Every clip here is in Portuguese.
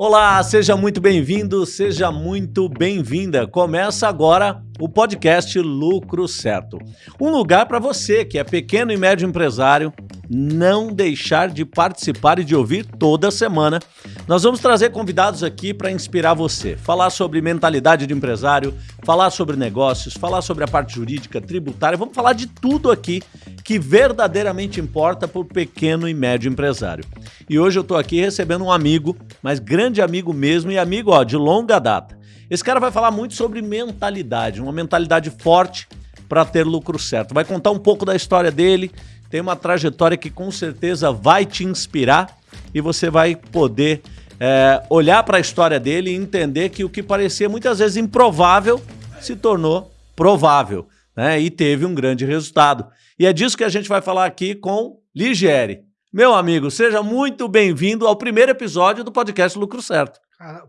Olá, seja muito bem-vindo, seja muito bem-vinda. Começa agora o podcast Lucro Certo. Um lugar para você que é pequeno e médio empresário não deixar de participar e de ouvir toda semana. Nós vamos trazer convidados aqui para inspirar você, falar sobre mentalidade de empresário, falar sobre negócios, falar sobre a parte jurídica, tributária, vamos falar de tudo aqui que verdadeiramente importa para o pequeno e médio empresário. E hoje eu estou aqui recebendo um amigo, mas grande amigo mesmo e amigo ó, de longa data. Esse cara vai falar muito sobre mentalidade, uma mentalidade forte para ter lucro certo. Vai contar um pouco da história dele, tem uma trajetória que com certeza vai te inspirar e você vai poder é, olhar para a história dele e entender que o que parecia muitas vezes improvável se tornou provável né? e teve um grande resultado. E é disso que a gente vai falar aqui com Ligieri. Meu amigo, seja muito bem-vindo ao primeiro episódio do podcast Lucro Certo.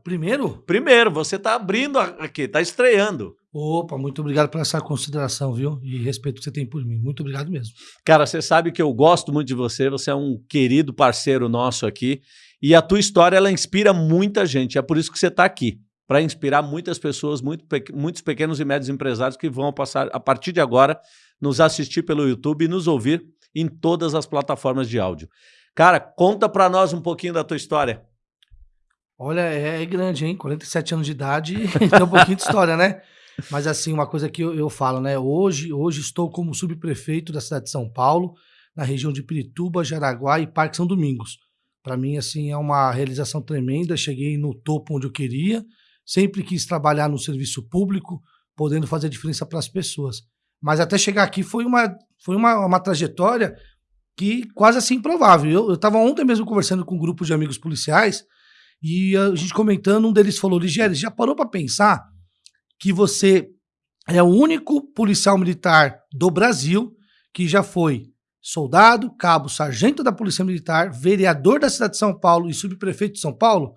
Primeiro? Primeiro, você está abrindo aqui, está estreando. Opa, muito obrigado por essa consideração, viu? E respeito que você tem por mim. Muito obrigado mesmo. Cara, você sabe que eu gosto muito de você, você é um querido parceiro nosso aqui. E a tua história, ela inspira muita gente. É por isso que você está aqui. Para inspirar muitas pessoas, muito, muitos pequenos e médios empresários que vão passar, a partir de agora, nos assistir pelo YouTube e nos ouvir em todas as plataformas de áudio. Cara, conta para nós um pouquinho da tua história. Olha, é, é grande, hein? 47 anos de idade, tem um pouquinho de história, né? Mas assim, uma coisa que eu, eu, falo, né? Hoje, hoje estou como subprefeito da cidade de São Paulo, na região de Pirituba, Jaraguá e Parque São Domingos. Para mim, assim, é uma realização tremenda. Cheguei no topo onde eu queria. Sempre quis trabalhar no serviço público, podendo fazer diferença para as pessoas. Mas até chegar aqui foi uma, foi uma, uma trajetória que quase assim improvável. Eu estava ontem mesmo conversando com um grupo de amigos policiais e a gente comentando, um deles falou, Ligério, já parou para pensar que você é o único policial militar do Brasil que já foi soldado, cabo, sargento da Polícia Militar, vereador da cidade de São Paulo e subprefeito de São Paulo?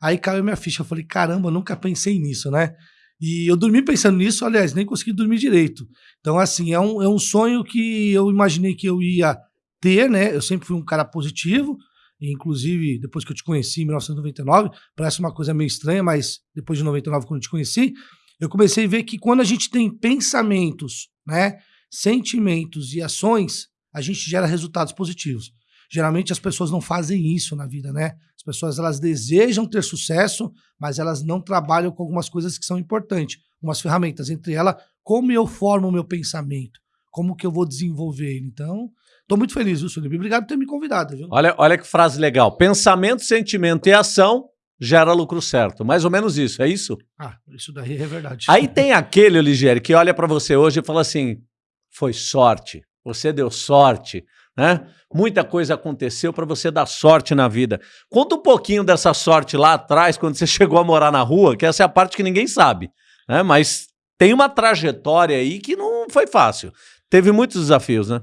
Aí caiu minha ficha, eu falei, caramba, nunca pensei nisso, né? E eu dormi pensando nisso, aliás, nem consegui dormir direito. Então, assim, é um, é um sonho que eu imaginei que eu ia ter, né? Eu sempre fui um cara positivo, inclusive depois que eu te conheci em 1999, parece uma coisa meio estranha, mas depois de 99, quando eu te conheci, eu comecei a ver que quando a gente tem pensamentos, né, sentimentos e ações, a gente gera resultados positivos. Geralmente as pessoas não fazem isso na vida, né? As pessoas elas desejam ter sucesso, mas elas não trabalham com algumas coisas que são importantes, umas ferramentas, entre elas como eu formo o meu pensamento, como que eu vou desenvolver ele. Então, Tô muito feliz, viu, Sullivan? Obrigado por ter me convidado, viu? Olha, olha que frase legal. Pensamento, sentimento e ação gera lucro certo. Mais ou menos isso, é isso? Ah, isso daí é verdade. Aí tem aquele, Ligieri, que olha para você hoje e fala assim: foi sorte, você deu sorte, né? Muita coisa aconteceu para você dar sorte na vida. Conta um pouquinho dessa sorte lá atrás, quando você chegou a morar na rua, que essa é a parte que ninguém sabe, né? Mas tem uma trajetória aí que não foi fácil. Teve muitos desafios, né?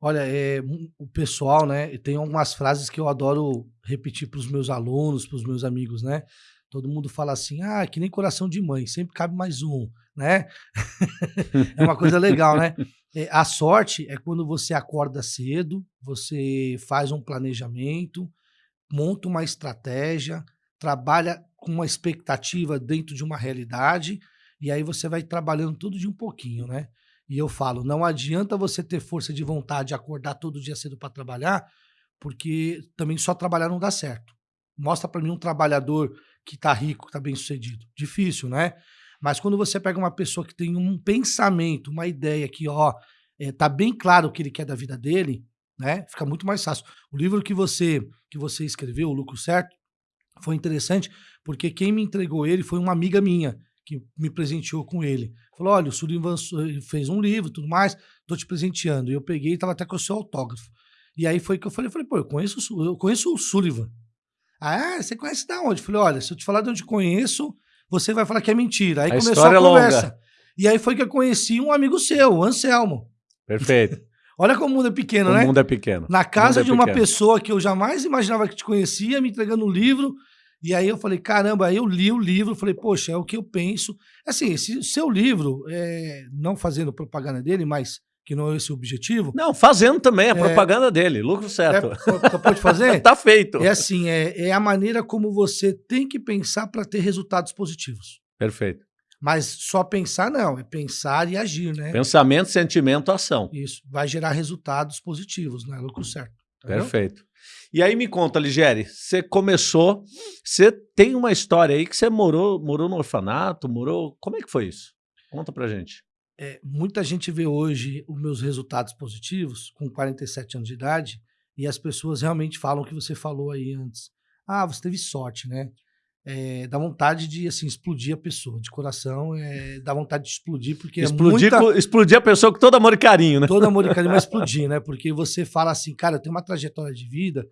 Olha, é, o pessoal, né? Tem algumas frases que eu adoro repetir para os meus alunos, para os meus amigos, né? Todo mundo fala assim, ah, que nem coração de mãe, sempre cabe mais um, né? é uma coisa legal, né? É, a sorte é quando você acorda cedo, você faz um planejamento, monta uma estratégia, trabalha com uma expectativa dentro de uma realidade, e aí você vai trabalhando tudo de um pouquinho, né? E eu falo, não adianta você ter força de vontade de acordar todo dia cedo para trabalhar, porque também só trabalhar não dá certo. Mostra para mim um trabalhador que está rico, que está bem sucedido. Difícil, né? Mas quando você pega uma pessoa que tem um pensamento, uma ideia que, ó, é, tá bem claro o que ele quer da vida dele, né? Fica muito mais fácil. O livro que você que você escreveu, O Lucro Certo, foi interessante porque quem me entregou ele foi uma amiga minha que me presenteou com ele. Falou: olha, o Sullivan fez um livro tudo mais, tô te presenteando. E eu peguei e tava até com o seu autógrafo. E aí foi que eu falei, falei, pô, eu conheço, eu conheço o Sullivan. Ah, você conhece da onde? Eu falei, olha, se eu te falar de onde conheço, você vai falar que é mentira. Aí a começou a é conversa. Longa. E aí foi que eu conheci um amigo seu, o Anselmo. Perfeito. Olha como o mundo é pequeno, o né? O mundo é pequeno. Na casa é de uma pessoa que eu jamais imaginava que te conhecia, me entregando um livro, e aí eu falei, caramba, aí eu li o livro, falei, poxa, é o que eu penso. Assim, esse seu livro, é, não fazendo propaganda dele, mas que não é esse o objetivo. Não, fazendo também a é, propaganda dele, lucro certo. É, pode fazer? tá feito. É assim, é, é a maneira como você tem que pensar para ter resultados positivos. Perfeito. Mas só pensar não, é pensar e agir, né? Pensamento, sentimento, ação. Isso, vai gerar resultados positivos, né? Lucro certo. Entendeu? Perfeito. E aí me conta, Ligere, você começou, você tem uma história aí que você morou, morou no orfanato, morou, como é que foi isso? Conta pra gente. É, muita gente vê hoje os meus resultados positivos com 47 anos de idade e as pessoas realmente falam o que você falou aí antes. Ah, você teve sorte, né? É, dá vontade de assim explodir a pessoa de coração, é, dá vontade de explodir porque explodir, é muita... explodir a pessoa com todo amor e carinho, né? Todo amor e carinho, mas explodir, né? Porque você fala assim, cara, eu tenho uma trajetória de vida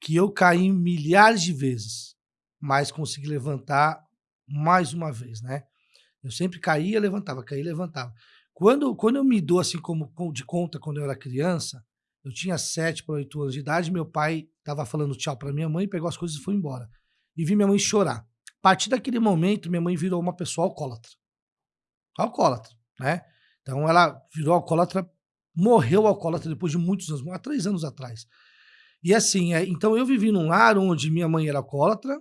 que eu caí milhares de vezes, mas consegui levantar mais uma vez, né? Eu sempre caía, levantava, caía, levantava. Quando, quando eu me dou assim como de conta quando eu era criança, eu tinha sete para oito anos de idade, meu pai estava falando tchau para minha mãe, pegou as coisas e foi embora. E vi minha mãe chorar. A partir daquele momento, minha mãe virou uma pessoa alcoólatra. Alcoólatra, né? Então ela virou alcoólatra, morreu alcoólatra depois de muitos anos, há três anos atrás. E assim, é, então eu vivi num lar onde minha mãe era alcoólatra,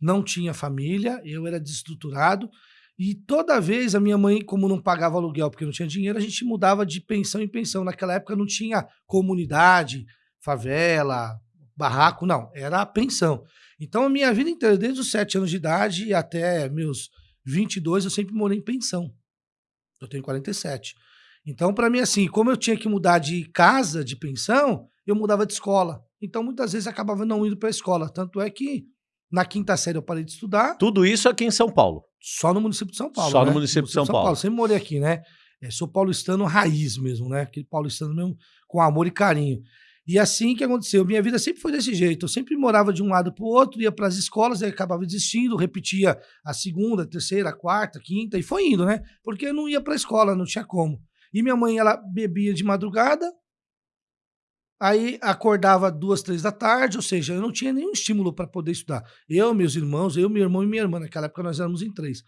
não tinha família, eu era desestruturado, e toda vez a minha mãe, como não pagava aluguel porque não tinha dinheiro, a gente mudava de pensão em pensão. Naquela época não tinha comunidade, favela, barraco, não, era a pensão. Então a minha vida inteira, desde os 7 anos de idade até meus 22, eu sempre morei em pensão. Eu tenho 47. Então, para mim, assim, como eu tinha que mudar de casa, de pensão, eu mudava de escola. Então, muitas vezes acabava não indo para a escola. Tanto é que na quinta série eu parei de estudar. Tudo isso aqui em São Paulo? Só no município de São Paulo. Só né? no município, no município de São, São Paulo. Paulo. Sempre morei aqui, né? É, sou paulistano raiz mesmo, né? Aquele paulistano mesmo com amor e carinho. E assim que aconteceu. Minha vida sempre foi desse jeito. Eu sempre morava de um lado para o outro, ia para as escolas, aí acabava desistindo, repetia a segunda, a terceira, a quarta, a quinta, e foi indo, né? Porque eu não ia para a escola, não tinha como. E minha mãe, ela bebia de madrugada, aí acordava duas, três da tarde, ou seja, eu não tinha nenhum estímulo para poder estudar. Eu, meus irmãos, eu, meu irmão e minha irmã, naquela época nós éramos em três.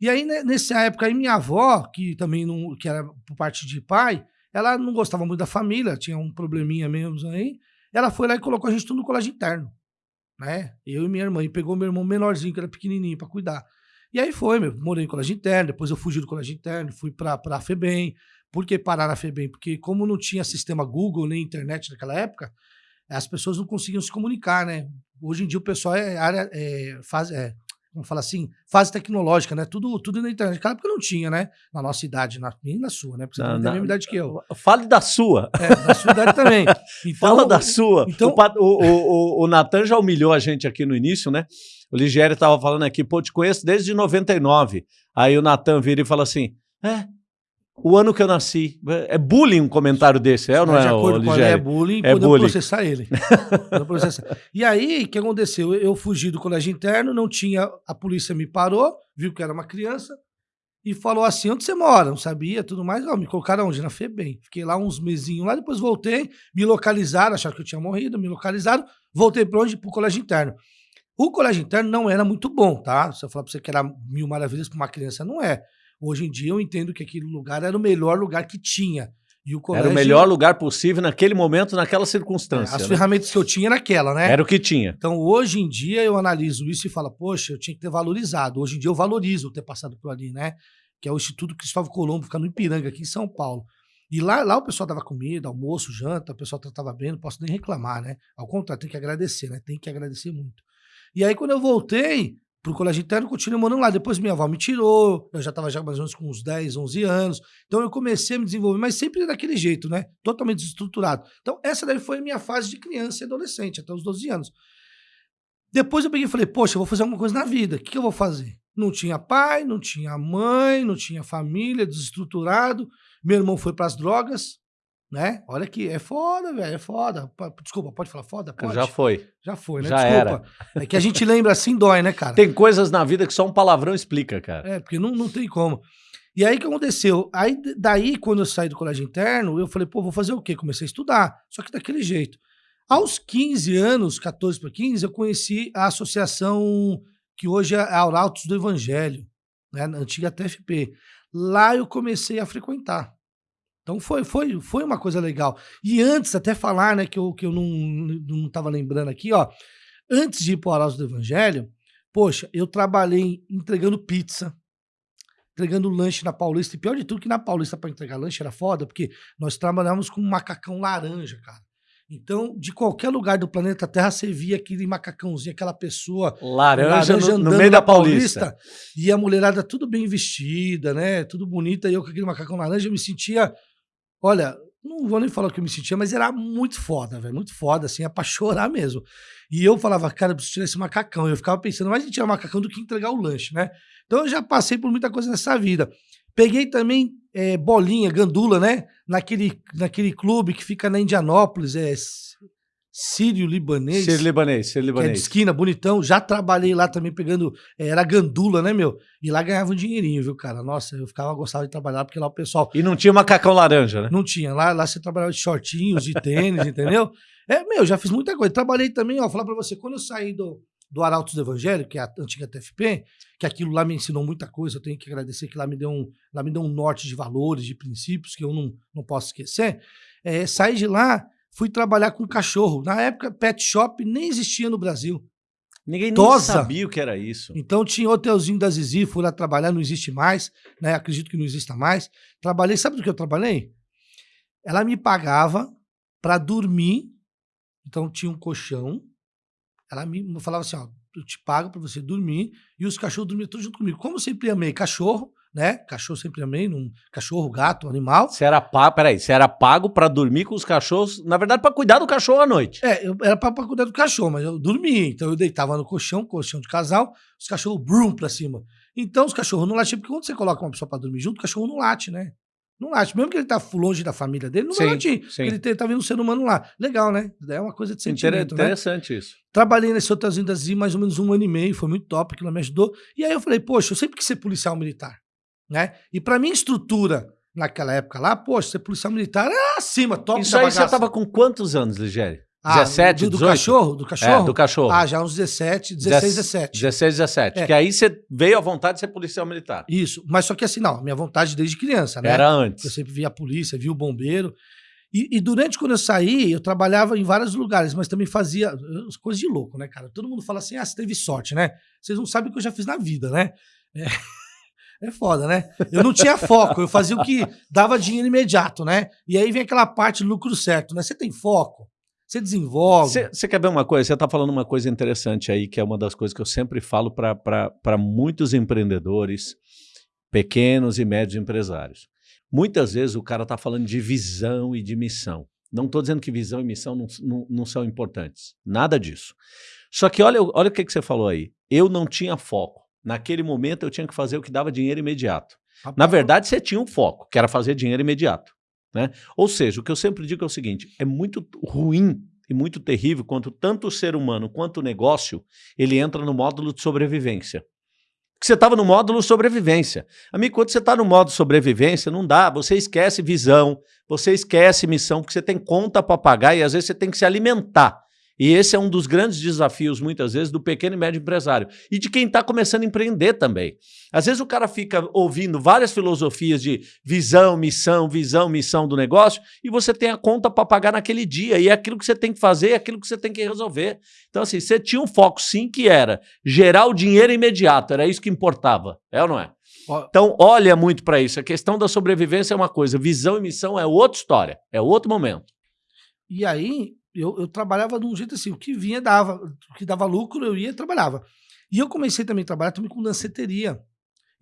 E aí, né, nessa época, aí minha avó, que também não, que era por parte de pai, ela não gostava muito da família, tinha um probleminha mesmo aí, ela foi lá e colocou a gente tudo no colégio interno, né? Eu e minha irmã, e pegou meu irmão menorzinho, que era pequenininho, para cuidar. E aí foi, meu, morei em colégio interno, depois eu fugi do colégio interno, fui para a FEBEM, por que parar na FEBEM? Porque como não tinha sistema Google nem internet naquela época, as pessoas não conseguiam se comunicar, né? Hoje em dia o pessoal é área, é, faz, é, vamos falar assim, fase tecnológica, né? Tudo, tudo na internet. Naquela época não tinha, né? Na nossa idade, na, nem na sua, né? Porque você não, tem a mesma idade que eu. Fale da sua. É, da sua idade também. Então, Fala da sua. Então, o, o, o, o Natan já humilhou a gente aqui no início, né? O Ligério estava falando aqui, pô, te conheço desde 99. Aí o Natan vira e fala assim, é, o ano que eu nasci. É bullying um comentário desse, é ou não é, o É bullying, é podemos bullying. processar ele. processar. E aí, o que aconteceu? Eu fugi do colégio interno, não tinha... A polícia me parou, viu que era uma criança, e falou assim, onde você mora? Não sabia, tudo mais. Ó, me colocaram onde? Na FEBEM. Fiquei lá uns mesinhos lá, depois voltei, me localizaram, acharam que eu tinha morrido, me localizaram, voltei para onde? Para o colégio interno. O colégio interno não era muito bom, tá? Se eu falar para você que era mil maravilhas para uma criança, não é. Hoje em dia eu entendo que aquele lugar era o melhor lugar que tinha. E o colégio, era o melhor lugar possível naquele momento, naquela circunstância. É, as né? ferramentas que eu tinha era aquela, né? Era o que tinha. Então hoje em dia eu analiso isso e falo, poxa, eu tinha que ter valorizado. Hoje em dia eu valorizo ter passado por ali, né? Que é o Instituto Cristóvão Colombo, fica no Ipiranga, aqui em São Paulo. E lá, lá o pessoal dava comida, almoço, janta, o pessoal tratava bem, não posso nem reclamar, né? Ao contrário, tem que agradecer, né? Tem que agradecer muito. E aí, quando eu voltei, pro colégio interno, continuei morando lá. Depois minha avó me tirou, eu já estava já mais ou menos com uns 10, 11 anos. Então eu comecei a me desenvolver, mas sempre daquele jeito, né? Totalmente desestruturado. Então essa daí foi a minha fase de criança e adolescente, até os 12 anos. Depois eu peguei e falei, poxa, eu vou fazer alguma coisa na vida. O que, que eu vou fazer? Não tinha pai, não tinha mãe, não tinha família, desestruturado. Meu irmão foi para as drogas, né? Olha que é foda, velho, é foda. Desculpa, pode falar foda? Pode. Já foi. Já foi, né? Já Desculpa. Era. É que a gente lembra assim, dói, né, cara? Tem coisas na vida que só um palavrão explica, cara. É, porque não, não tem como. E aí o que aconteceu? Aí daí, quando eu saí do colégio interno, eu falei, pô, vou fazer o quê? Comecei a estudar, só que daquele jeito. Aos 15 anos, 14 para 15, eu conheci a associação que hoje é a Arautos do Evangelho, né, na antiga TFP. Lá eu comecei a frequentar. Então foi, foi, foi uma coisa legal. E antes, até falar, né, que eu, que eu não, não tava lembrando aqui, ó. Antes de ir pro Arauto do Evangelho, poxa, eu trabalhei entregando pizza, entregando lanche na Paulista. E pior de tudo, que na Paulista para entregar lanche era foda, porque nós trabalhávamos com um macacão laranja, cara. Então, de qualquer lugar do planeta Terra, você via aquele macacãozinho, aquela pessoa laranja, laranja no, no, meio da Paulista. Paulista. E a mulherada tudo bem vestida, né? Tudo bonita. E eu com aquele macacão laranja, eu me sentia. Olha, não vou nem falar o que eu me sentia, mas era muito foda, velho. Muito foda, assim, é pra chorar mesmo. E eu falava, cara, eu preciso tirar esse macacão. Eu ficava pensando, mais em tirar o macacão do que entregar o lanche, né? Então eu já passei por muita coisa nessa vida. Peguei também é, bolinha, gandula, né? Naquele, naquele clube que fica na Indianópolis, é Sírio Libanês. Sírio Libanês, Sírio Libanês. Que é de esquina, bonitão. Já trabalhei lá também pegando. É, era gandula, né, meu? E lá ganhava um dinheirinho, viu, cara? Nossa, eu ficava gostava de trabalhar, porque lá o pessoal. E não tinha macacão laranja, né? Não tinha. Lá, lá você trabalhava de shortinhos, de tênis, entendeu? É, meu, já fiz muita coisa. Trabalhei também, ó, falar pra você, quando eu saí do, do Arautos do Evangelho, que é a antiga TFP, que aquilo lá me ensinou muita coisa, eu tenho que agradecer que lá me deu um, lá me deu um norte de valores, de princípios, que eu não, não posso esquecer. É, saí de lá fui trabalhar com cachorro. Na época, pet shop nem existia no Brasil. Ninguém nem sabia o que era isso. Então tinha hotelzinho da Zizi, fui lá trabalhar, não existe mais, né? Acredito que não exista mais. Trabalhei, sabe do que eu trabalhei? Ela me pagava para dormir. Então tinha um colchão. Ela me falava assim, ó, eu te pago para você dormir e os cachorros dormiam todos junto comigo. Como eu sempre amei cachorro, né? Cachorro sempre amei, num cachorro, gato, animal. Você era pago, peraí, você era pago para dormir com os cachorros, na verdade, para cuidar do cachorro à noite. É, eu era para cuidar do cachorro, mas eu dormia, então eu deitava no colchão, colchão de casal, os cachorros brum pra cima. Então os cachorros não latiam, porque quando você coloca uma pessoa para dormir junto, o cachorro não late, né? Não late. Mesmo que ele tá longe da família dele, não sim, vai latir. Sim. Ele tá vendo um ser humano lá. Legal, né? É uma coisa de sentimento, né? Interessante né? isso. Trabalhei nesse hotelzinho da Zi mais ou menos um ano e meio, foi muito top, aquilo me ajudou. E aí eu falei, poxa, eu sempre quis ser policial militar né? E para mim, estrutura naquela época lá, poxa, ser policial militar é acima, top Isso aí você tava com quantos anos, Ligério? Ah, 17, do, do cachorro? Do cachorro? É, do cachorro. Ah, já uns 17, 16, 17. 16, 17. É. Que aí você veio à vontade de ser policial militar. Isso, mas só que assim, não, minha vontade desde criança, né? Era antes. Eu sempre via a polícia, via o bombeiro. E, e, durante quando eu saí, eu trabalhava em vários lugares, mas também fazia coisas de louco, né, cara? Todo mundo fala assim, ah, você teve sorte, né? Vocês não sabem o que eu já fiz na vida, né? É. É foda, né? Eu não tinha foco, eu fazia o que dava dinheiro imediato, né? E aí vem aquela parte lucro certo, né? Você tem foco, você desenvolve. Você quer ver uma coisa? Você está falando uma coisa interessante aí, que é uma das coisas que eu sempre falo para muitos empreendedores, pequenos e médios empresários. Muitas vezes o cara está falando de visão e de missão. Não estou dizendo que visão e missão não, não, não, são importantes. Nada disso. Só que olha, olha o que, que você falou aí. Eu não tinha foco. Naquele momento eu tinha que fazer o que dava dinheiro imediato. Rapaz. Na verdade, você tinha um foco, que era fazer dinheiro imediato. Né? Ou seja, o que eu sempre digo é o seguinte: é muito ruim e muito terrível quando tanto o ser humano quanto o negócio ele entra no módulo de sobrevivência. Porque você estava no módulo sobrevivência. Amigo, quando você está no módulo sobrevivência, não dá. Você esquece visão, você esquece missão, porque você tem conta para pagar e às vezes você tem que se alimentar. E esse é um dos grandes desafios, muitas vezes, do pequeno e médio empresário. E de quem está começando a empreender também. Às vezes o cara fica ouvindo várias filosofias de visão, missão, visão, missão do negócio, e você tem a conta para pagar naquele dia. E é aquilo que você tem que fazer, é aquilo que você tem que resolver. Então, assim, você tinha um foco, sim, que era gerar o dinheiro imediato. Era isso que importava. É ou não é? Então, olha muito para isso. A questão da sobrevivência é uma coisa, visão e missão é outra história, é outro momento. E aí, eu, eu trabalhava de um jeito assim, o que vinha dava, o que dava lucro, eu ia e trabalhava. E eu comecei também a trabalhar também com danceteria.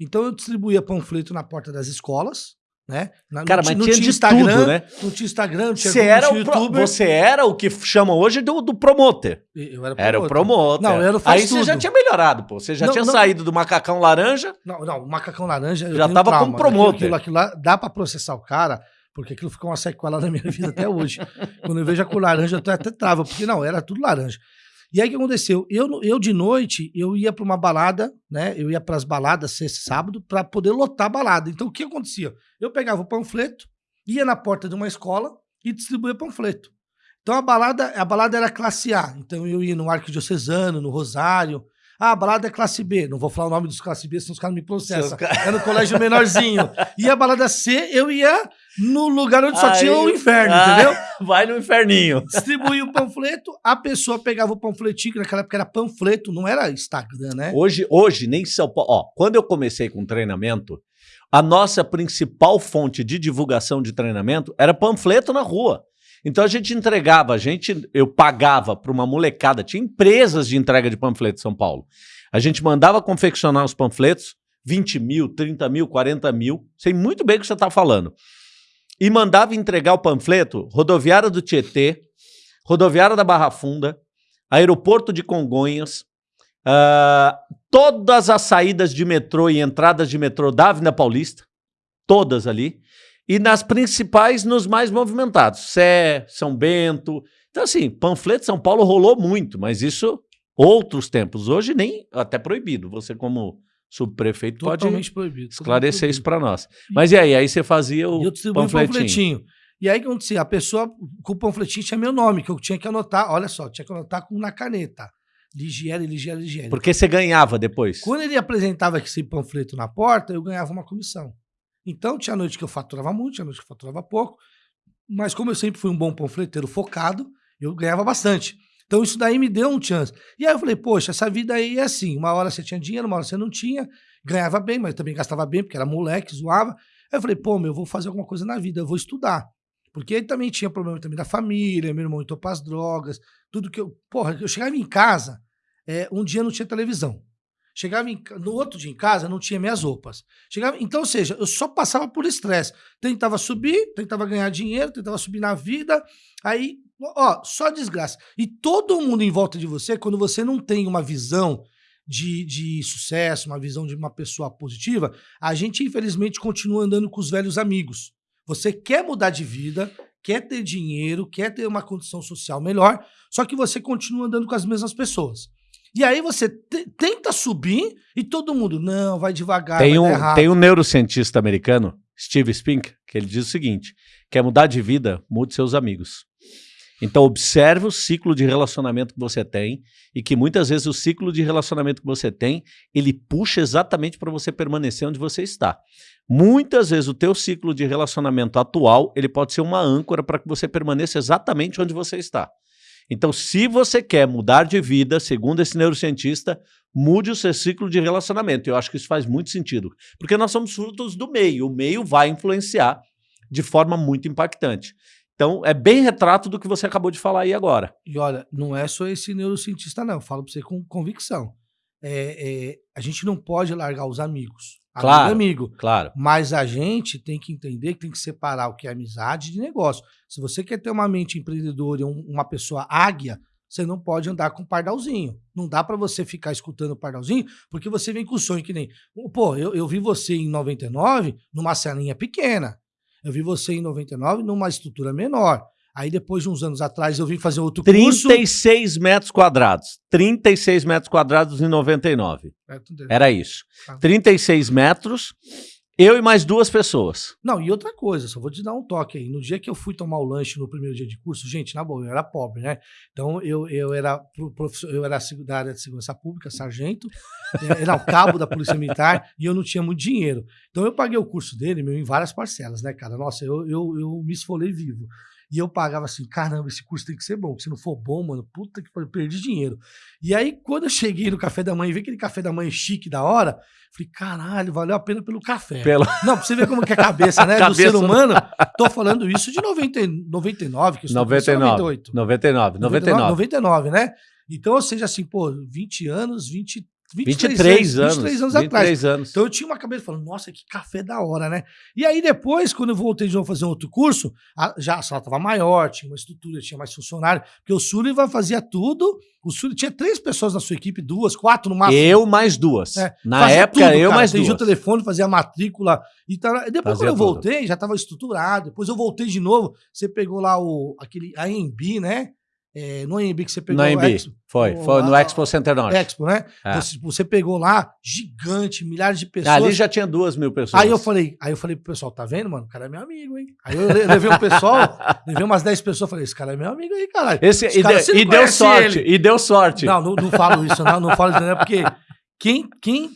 Então eu distribuía panfleto na porta das escolas, né? Na, Cara, mas não tinha, tinha Instagram, tudo, né? Não tinha Instagram, não tinha, você era o pro, Você era o que chamam hoje do, do promoter. Eu era, era o promoter. Não, era o Aí tudo. você já tinha melhorado, pô. Você já não, tinha não, saído do macacão laranja. Não, não, o macacão laranja. Já tava como promoter. Aquilo, aquilo lá, dá pra processar o cara porque aquilo ficou uma sequela na minha vida até hoje. Quando eu vejo a cor laranja, eu até trava, porque não, era tudo laranja. E aí o que aconteceu? Eu, eu de noite, eu ia para uma balada, né? Eu ia para as baladas sexta sábado para poder lotar a balada. Então o que acontecia? Eu pegava o panfleto, ia na porta de uma escola e distribuía panfleto. Então a balada, a balada era classe A. Então eu ia no Arquidiocesano, no Rosário. Ah, a balada é classe B. Não vou falar o nome dos classe B, senão os caras me processam. É no colégio menorzinho. E a balada C, eu ia no lugar onde só Aí- tinha o inferno, Ah, entendeu? Vai no inferninho. Distribuía o panfleto, a pessoa pegava o panfletinho, que naquela época era panfleto, não era Instagram, né? Hoje, hoje, nem São Paulo. Ó, quando eu comecei com treinamento, a nossa principal fonte de divulgação de treinamento era panfleto na rua. Então a gente entregava, a gente, eu pagava para uma molecada, tinha empresas de entrega de panfleto em São Paulo. A gente mandava confeccionar os panfletos, 20 mil, 30 mil, 40 mil, sei muito bem o que você está falando. E mandava entregar o panfleto rodoviária do Tietê, rodoviária da Barra Funda, aeroporto de Congonhas, ah, todas as saídas de metrô e entradas de metrô da Avenida Paulista, todas ali, e nas principais, nos mais movimentados, Sé, São Bento. Então, assim, panfleto São Paulo rolou muito, mas isso outros tempos. Hoje nem, até proibido. Você, como subprefeito, pode proibido. esclarecer isso para nós. Mas e aí? Aí você fazia o eu panfletinho. panfletinho. E aí, o que acontecia? A pessoa com o panfletinho tinha meu nome, que eu tinha que anotar. Olha só, tinha que anotar com, na caneta. Ligiele, Ligiele, Ligiele. Porque você ganhava depois. Quando ele apresentava esse panfleto na porta, eu ganhava uma comissão. Então, tinha noite que eu faturava muito, tinha noite que eu faturava pouco. Mas como eu sempre fui um bom panfleteiro focado, eu ganhava bastante. Então, isso daí me deu um chance. E aí eu falei, poxa, essa vida aí é assim. Uma hora você tinha dinheiro, uma hora você não tinha. Ganhava bem, mas também gastava bem, porque era moleque, zoava. Aí eu falei, pô, meu, eu vou fazer alguma coisa na vida, eu vou estudar. Porque ele também tinha problema também da família, meu irmão entrou pras drogas, tudo que eu... Porra, eu chegava em casa, é, um dia não tinha televisão. Chegava em no outro dia em casa, não tinha minhas roupas. Chegava, então, ou seja, eu só passava por estresse. Tentava subir, tentava ganhar dinheiro, tentava subir na vida. Aí, ó, só desgraça. E todo mundo em volta de você, quando você não tem uma visão de, de sucesso, uma visão de uma pessoa positiva, a gente, infelizmente, continua andando com os velhos amigos. Você quer mudar de vida, quer ter dinheiro, quer ter uma condição social melhor, só que você continua andando com as mesmas pessoas. E aí você te- tenta subir e todo mundo, não, vai devagar, Tem vai um, tem um neurocientista americano, Steve Spink, que ele diz o seguinte: quer mudar de vida, mude seus amigos. Então, observe o ciclo de relacionamento que você tem e que muitas vezes o ciclo de relacionamento que você tem, ele puxa exatamente para você permanecer onde você está. Muitas vezes o teu ciclo de relacionamento atual, ele pode ser uma âncora para que você permaneça exatamente onde você está. Então, se você quer mudar de vida, segundo esse neurocientista, mude o seu ciclo de relacionamento. Eu acho que isso faz muito sentido, porque nós somos frutos do meio. O meio vai influenciar de forma muito impactante. Então, é bem retrato do que você acabou de falar aí agora. E olha, não é só esse neurocientista, não. Eu falo pra você com convicção. É, é, a gente não pode largar os amigos. Amigo é Claro. amigo. Claro. Mas a gente tem que entender que tem que separar o que é amizade de negócio. Se você quer ter uma mente empreendedora e um- uma pessoa águia, você não pode andar com pardalzinho. Não dá pra você ficar escutando o pardalzinho, porque você vem com o sonho que nem. Pô, eu, eu vi você em 99 numa salinha pequena. Eu vi você em 99 numa estrutura menor. Aí depois de uns anos atrás eu vim fazer outro curso. 36 metros quadrados. 36 metros quadrados em 99. Era isso. Ah. 36 metros, eu e mais duas pessoas. Não, e outra coisa, só vou te dar um toque aí. No dia que eu fui tomar o lanche no primeiro dia de curso, gente, na boa, eu era pobre, né? Então eu, eu era eu era da área de segurança pública, sargento, eh, era o cabo da Polícia Militar e eu não tinha muito dinheiro. Então eu paguei o curso dele, meu, em várias parcelas, né, cara? Nossa, eu, eu, eu me esfolei vivo. E eu pagava assim, caramba, esse curso tem que ser bom. Se não for bom, mano, puta que pariu, perdi dinheiro. E aí, quando eu cheguei no café da manhã e vi aquele café da manhã chique da hora, falei, caralho, valeu a pena pelo café. Pelo... Não, pra você ver como que é a cabeça, né? do ser Cabeça- humano. Tô falando isso de 90, e 99, que eu estou 99. 98. 99. 99. 99, né? Então, ou seja, assim, pô, 20 anos, 20, 23, 23 anos. 23 anos atrás. 23 anos. Então eu tinha uma cabeça falando, nossa, que café da hora, né? E aí depois, quando eu voltei de novo fazer um outro curso, a- já a sala estava maior, tinha uma estrutura, tinha mais funcionário, porque o Sullivan fazia tudo. O Sullivan tinha três pessoas na sua equipe, duas, quatro no máximo. Eu mais duas. É, Na época, tudo, eu cara. mais duas. o telefone, fazia a matrícula e tal. Depois, Fazia quando eu tudo. voltei, já estava estruturado. Depois eu voltei de novo. Você pegou lá o aquele AMB, né? É, no AMB que você pegou No AMB. Expo, Foi, foi no a- Expo Center Norte. Expo, né? É. Você, você pegou lá, gigante, milhares de pessoas. Ali já tinha duas mil pessoas. Aí eu falei, aí eu falei pro pessoal, tá vendo, mano? O cara é meu amigo, hein? Aí eu le- levei um pessoal, levei umas 10 pessoas, falei, esse cara é meu amigo aí, caralho. Esse, e, de- e deu sorte, ele. e deu sorte. Não, não, não falo isso, não, não falo isso, não, porque quem, quem,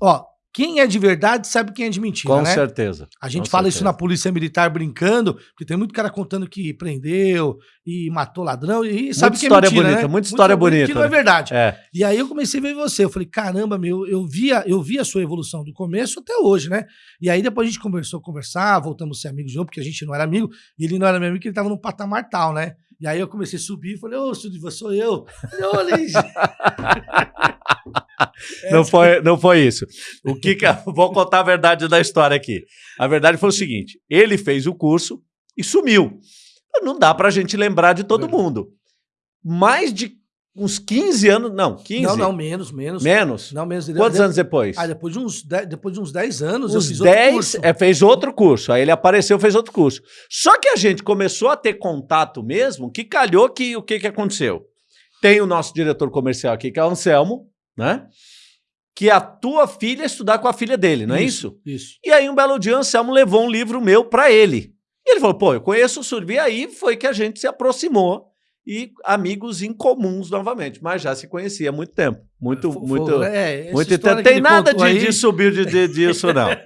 ó, quem é de verdade sabe quem é de mentira, Com né? certeza. A gente com fala isso certeza. na polícia militar brincando, porque tem muito cara contando que prendeu e matou ladrão e sabe que é história mentira, bonita, né? muita história bonita, Que não é né? verdade. É. E aí eu comecei a ver você. Eu falei, caramba, meu, eu via, eu via a sua evolução do começo até hoje, né? E aí depois a gente conversou, conversar, voltamos a ser amigos de novo, porque a gente não era amigo, e ele não era meu amigo, porque ele tava num patamar tal, né? E aí eu comecei a subir e falei, ô, Sudiva, sou eu. Ô, Liz. Não foi, não foi isso. O que, que vou contar a verdade da história aqui. A verdade foi o seguinte: ele fez o curso e sumiu. Não dá pra gente lembrar de todo mundo. Mais de uns 15 anos, não, 15. Não, não, menos, menos. menos. Não, menos. Quantos anos depois? Ah, depois de uns 10, depois de uns 10 anos eu Uns fiz outro 10, curso. é, fez outro curso. Aí ele apareceu, fez outro curso. Só que a gente começou a ter contato mesmo, que calhou que o que, que aconteceu? Tem o nosso diretor comercial aqui, que é o Anselmo, né? Que a tua filha estudar com a filha dele, não é isso? Isso. E aí, um belo dia, o Anselmo levou um livro meu para ele. E ele falou: pô, eu conheço o Surbi. E aí foi que a gente se aproximou e amigos incomuns novamente. Mas já se conhecia há muito tempo. Muito, muito. fo- é, muito tempo. Tem nada de, aí- de subir de, de- disso, não.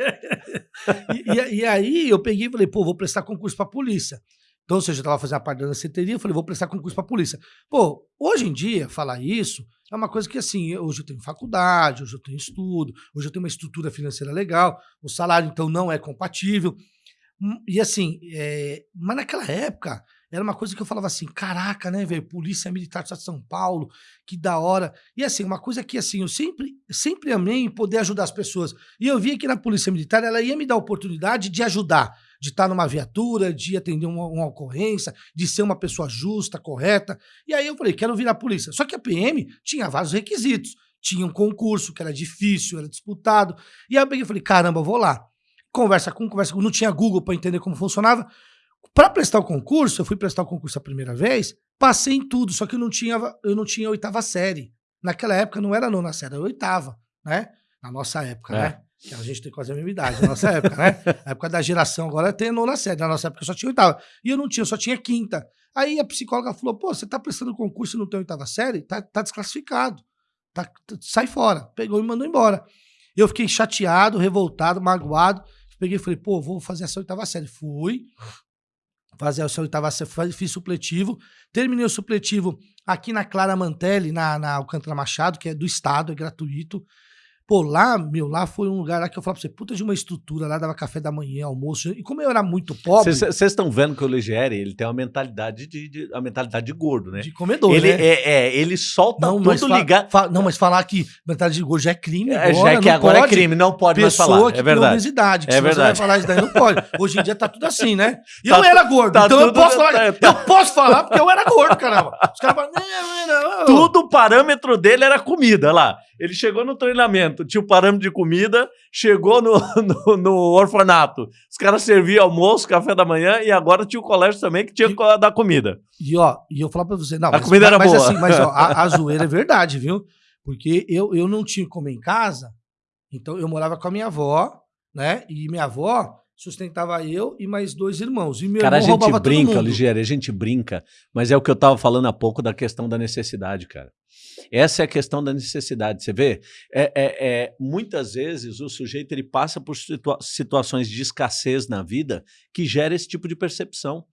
E, e- aí eu peguei e falei, pô, vou prestar concurso pra polícia. Então, ou seja, eu tava fazendo a parte da danceteria, eu falei, vou prestar concurso pra polícia. Pô, hoje em dia, falar isso é uma coisa que, assim, hoje eu tenho faculdade, hoje eu tenho estudo, hoje eu tenho uma estrutura financeira legal, o salário, então, não é compatível. Hum, E assim, é, mas naquela época, era uma coisa que eu falava assim, caraca, né, velho, Polícia Militar do Estado de São Paulo, que da hora. E assim, uma coisa que, assim, eu sempre, sempre amei poder ajudar as pessoas. E eu via que na Polícia Militar, ela ia me dar a oportunidade de ajudar, de estar numa viatura, de atender uma, uma ocorrência, de ser uma pessoa justa, correta. E aí eu falei, quero virar polícia. Só que a PM tinha vários requisitos. Tinha um concurso que era difícil, era disputado. E aí eu peguei e falei, caramba, vou lá. Conversa com, conversa com. Não tinha Google para entender como funcionava. Para prestar o concurso, eu fui prestar o concurso a primeira vez, passei em tudo, só que eu não tinha, eu não tinha oitava série. Naquela época não era nona série, era oitava, né? Na nossa época, É. né? Que a gente tem quase a mesma idade, na nossa época, né? A época da geração agora tem nona série, na nossa época só tinha oitava. E eu não tinha, eu só tinha quinta. Aí a psicóloga falou: pô, você tá prestando concurso e não tem oitava série? Tá, tá desclassificado. Tá- t- sai fora. Pegou e mandou embora. Eu fiquei chateado, revoltado, magoado. Peguei e falei, pô, vou fazer essa oitava série. Fui fazer oitava série, faz- fiz supletivo. Terminei o supletivo aqui na Clara Mantelli, na, na Alcântara Machado, que é do Estado, é gratuito. Pô, lá, meu, lá foi um lugar lá que eu falava pra você, puta de uma estrutura, lá dava café da manhã, almoço. E como eu era muito pobre, Vocês estão vendo que o Ligieri, ele tem uma mentalidade de, de- uma mentalidade de gordo, né? de comedor, ele, né? é, é, ele solta não, tudo ligado. não, mas falar que mentalidade de gordo já é crime É, agora, já é que agora pode. é crime, não pode mais pessoa falar. que É verdade. obesidade. Que É se verdade. você vai falar isso daí, não pode. Hoje em dia tá tudo assim, né? E Tá eu era gordo, tá então eu posso falar. tá- tá- Eu posso falar porque eu era gordo, caramba. Os caras falam, não, não, não. Tudo o parâmetro dele era comida lá. Ele chegou no treinamento, tinha o parâmetro de comida, chegou no, no, no orfanato. Os caras serviam almoço, café da manhã e agora tinha o colégio também que tinha E- que dar comida. E ó, e eu falar pra você, não, A comida era mas boa. assim, mas ó, a, a zoeira é verdade, viu? Porque eu, eu não tinha como em casa, então eu morava com a minha avó, né? E minha avó sustentava eu e mais dois irmãos. E meu Cara, a gente brinca. Ligieri, a gente brinca, mas é o que eu tava falando há pouco da questão da necessidade, cara. Essa é a questão da necessidade. Você vê, é, é- é, muitas vezes o sujeito ele passa por situa- situações de escassez na vida que gera esse tipo de percepção.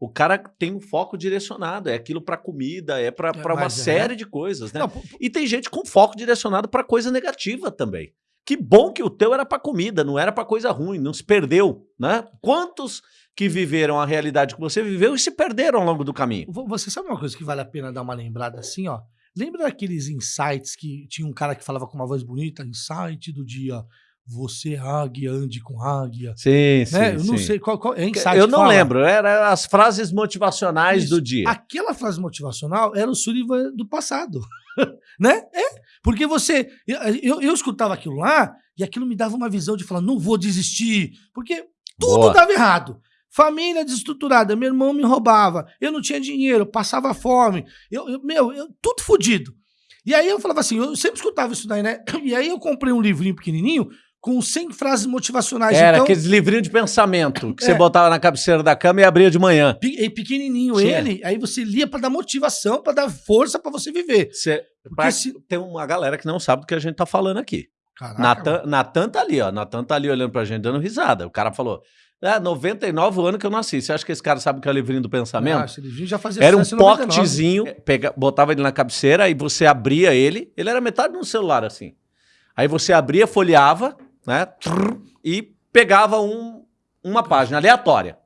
O cara tem um foco direcionado, é aquilo para comida, é para uma mas é. série de coisas, né? Não, E tem gente com foco direcionado para coisa negativa também. Que bom que o teu era para comida, não era para coisa ruim, não se perdeu, né? Quantos que viveram a realidade que você viveu e se perderam ao longo do caminho? Vo- Você sabe uma coisa que vale a pena dar uma lembrada assim, ó? Lembra daqueles insights que tinha um cara que falava com uma voz bonita? Insight do dia. Você, águia, ande com águia. Sim, né? Eu não sei qual, qual é insight. Eu não fala? lembro, era as frases motivacionais Isso. do dia. Aquela frase motivacional era o Sullivan do passado. né? É. Porque você. Eu, eu, eu escutava aquilo lá e aquilo me dava uma visão de falar, não vou desistir. Porque tudo Boa. dava errado. Família desestruturada, meu irmão me roubava, eu não tinha dinheiro, passava fome, eu, eu- meu, eu- tudo fodido. E aí eu falava assim, eu sempre escutava isso daí, né? E aí eu comprei um livrinho pequenininho com 100 frases motivacionais. Era então, aqueles livrinhos de pensamento que É. você botava na cabeceira da cama e abria de manhã. pe- e pequenininho Tinha. ele, aí você lia pra dar motivação, pra dar força pra você viver. Você, pra- se- Tem uma galera que não sabe do que a gente tá falando aqui. Caraca, Natan, Natan tá ali, ó. Natan tá ali olhando pra gente, dando risada. O cara falou: é, 99 anos que eu nasci. Você acha que esse cara sabe o que é o livrinho do pensamento? Ah, esse livrinho já fazia Era um sucesso em 99. pocketzinho, pega, botava ele na cabeceira, aí você abria ele, ele era metade de um celular assim. Aí você abria, folheava, né? e pegava um, uma página aleatória.